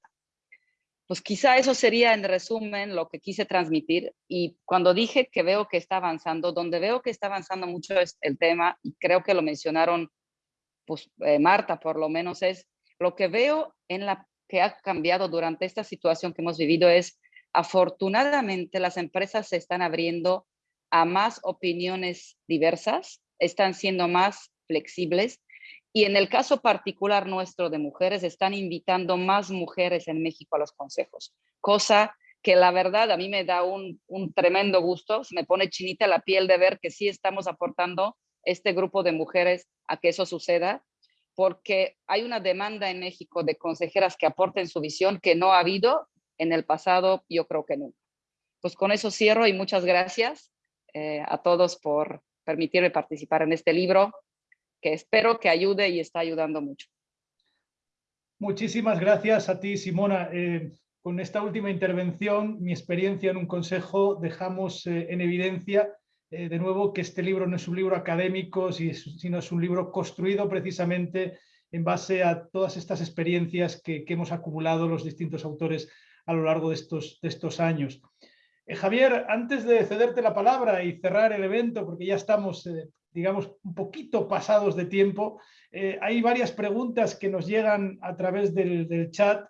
Pues quizá eso sería en resumen lo que quise transmitir. Y cuando dije que veo que está avanzando, donde veo que está avanzando mucho es el tema y creo que lo mencionaron pues eh, Marta por lo menos es lo que veo en la que ha cambiado durante esta situación que hemos vivido es, afortunadamente, las empresas se están abriendo a más opiniones diversas, están siendo más flexibles y en el caso particular nuestro de mujeres, están invitando más mujeres en México a los consejos, cosa que la verdad a mí me da un, tremendo gusto, se me pone chinita la piel de ver que sí estamos aportando este grupo de mujeres a que eso suceda porque hay una demanda en México de consejeras que aporten su visión que no ha habido en el pasado, yo creo que nunca. Pues con eso cierro y muchas gracias eh, a todos por permitirme participar en este libro, que espero que ayude y está ayudando mucho. Muchísimas gracias a ti, Simona. Eh, con esta última intervención, mi experiencia en un consejo, dejamos eh, en evidencia eh, de nuevo, que este libro no es un libro académico, sino es un libro construido precisamente en base a todas estas experiencias que, hemos acumulado los distintos autores a lo largo de estos, años. Javier, antes de cederte la palabra y cerrar el evento, porque ya estamos, digamos, un poquito pasados de tiempo, hay varias preguntas que nos llegan a través del, chat.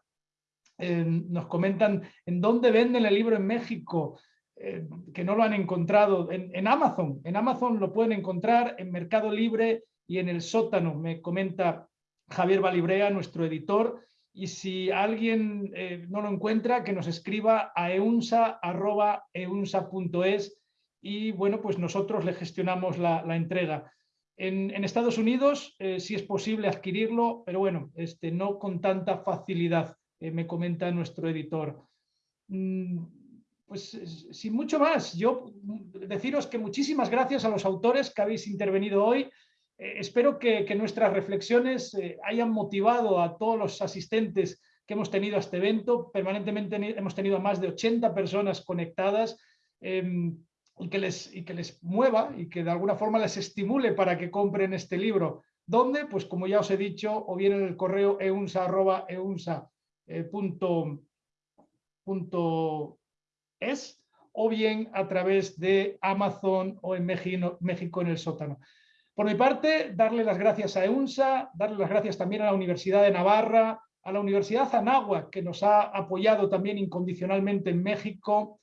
nos comentan, ¿en dónde venden el libro en México? Eh, que no lo han encontrado en, Amazon. En Amazon lo pueden encontrar en Mercado Libre y en el sótano, me comenta Javier Balibrea, nuestro editor. Y si alguien eh, no lo encuentra, que nos escriba a eunsa.eunsa.es y bueno, pues nosotros le gestionamos la, entrega. En, Estados Unidos eh, sí es posible adquirirlo, pero bueno, este, no con tanta facilidad, me comenta nuestro editor. Mm, pues sin mucho más, yo deciros que muchísimas gracias a los autores que habéis intervenido hoy. Eh, espero que, nuestras reflexiones eh, hayan motivado a todos los asistentes que hemos tenido a este evento. Permanentemente hemos tenido a más de 80 personas conectadas. Em, y que, les, y que les mueva y que de alguna forma les estimule para que compren este libro. ¿Dónde? Pues como ya os he dicho, o bien en el correo eunsa.eunsa.es o bien a través de Amazon o en México, México en el sótano. Por mi parte, darle las gracias a EUNSA, darle las gracias también a la Universidad de Navarra, a la Universidad Anáhuac, que nos ha apoyado también incondicionalmente en México,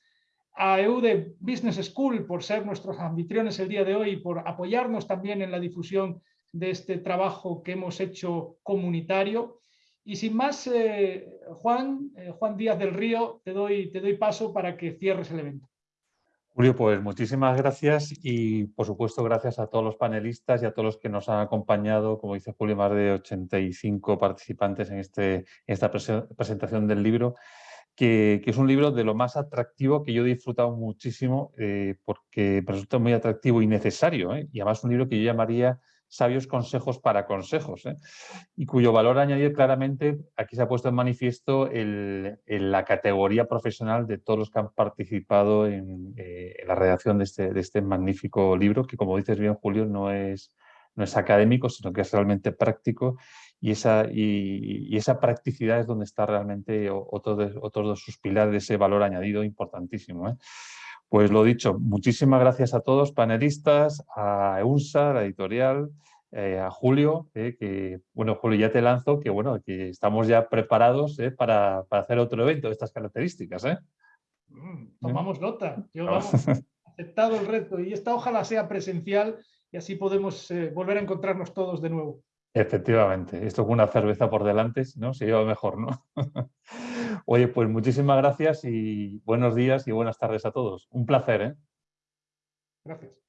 a EUDE Business School por ser nuestros anfitriones el día de hoy y por apoyarnos también en la difusión de este trabajo que hemos hecho comunitario. Y sin más, eh, Juan, eh, Juan Díaz del Río, te doy, te doy paso para que cierres el evento. Julio, pues muchísimas gracias y por supuesto gracias a todos los panelistas y a todos los que nos han acompañado, como dice Julio, más de 85 participantes en, este, esta presentación del libro, que, es un libro de lo más atractivo que yo he disfrutado muchísimo eh, porque resulta muy atractivo y necesario ¿eh? y además un libro que yo llamaría sabios consejos para consejos, ¿eh? y cuyo valor añadido claramente, aquí se ha puesto en manifiesto el, la categoría profesional de todos los que han participado en, eh, la redacción de este, de este, magnífico libro, que como dices bien Julio, no es, no es académico, sino que es realmente práctico, y esa, y, esa practicidad es donde está realmente otro de, otro de sus pilares, de ese valor añadido importantísimo. ¿eh? Pues lo dicho, muchísimas gracias a todos, panelistas, a EUNSA, la editorial, eh, a Julio, eh, que, bueno, Julio, ya te lanzo, que bueno, que estamos ya preparados eh, para, para, hacer otro evento de estas características. Mm, tomamos nota, yo vamos, aceptado el reto y esta ojalá sea presencial y así podemos volver a encontrarnos todos de nuevo. Efectivamente, esto con una cerveza por delante, ¿no? Se lleva mejor, ¿no? [laughs] Oye, pues muchísimas gracias y buenos días y buenas tardes a todos. Un placer, ¿eh? Gracias.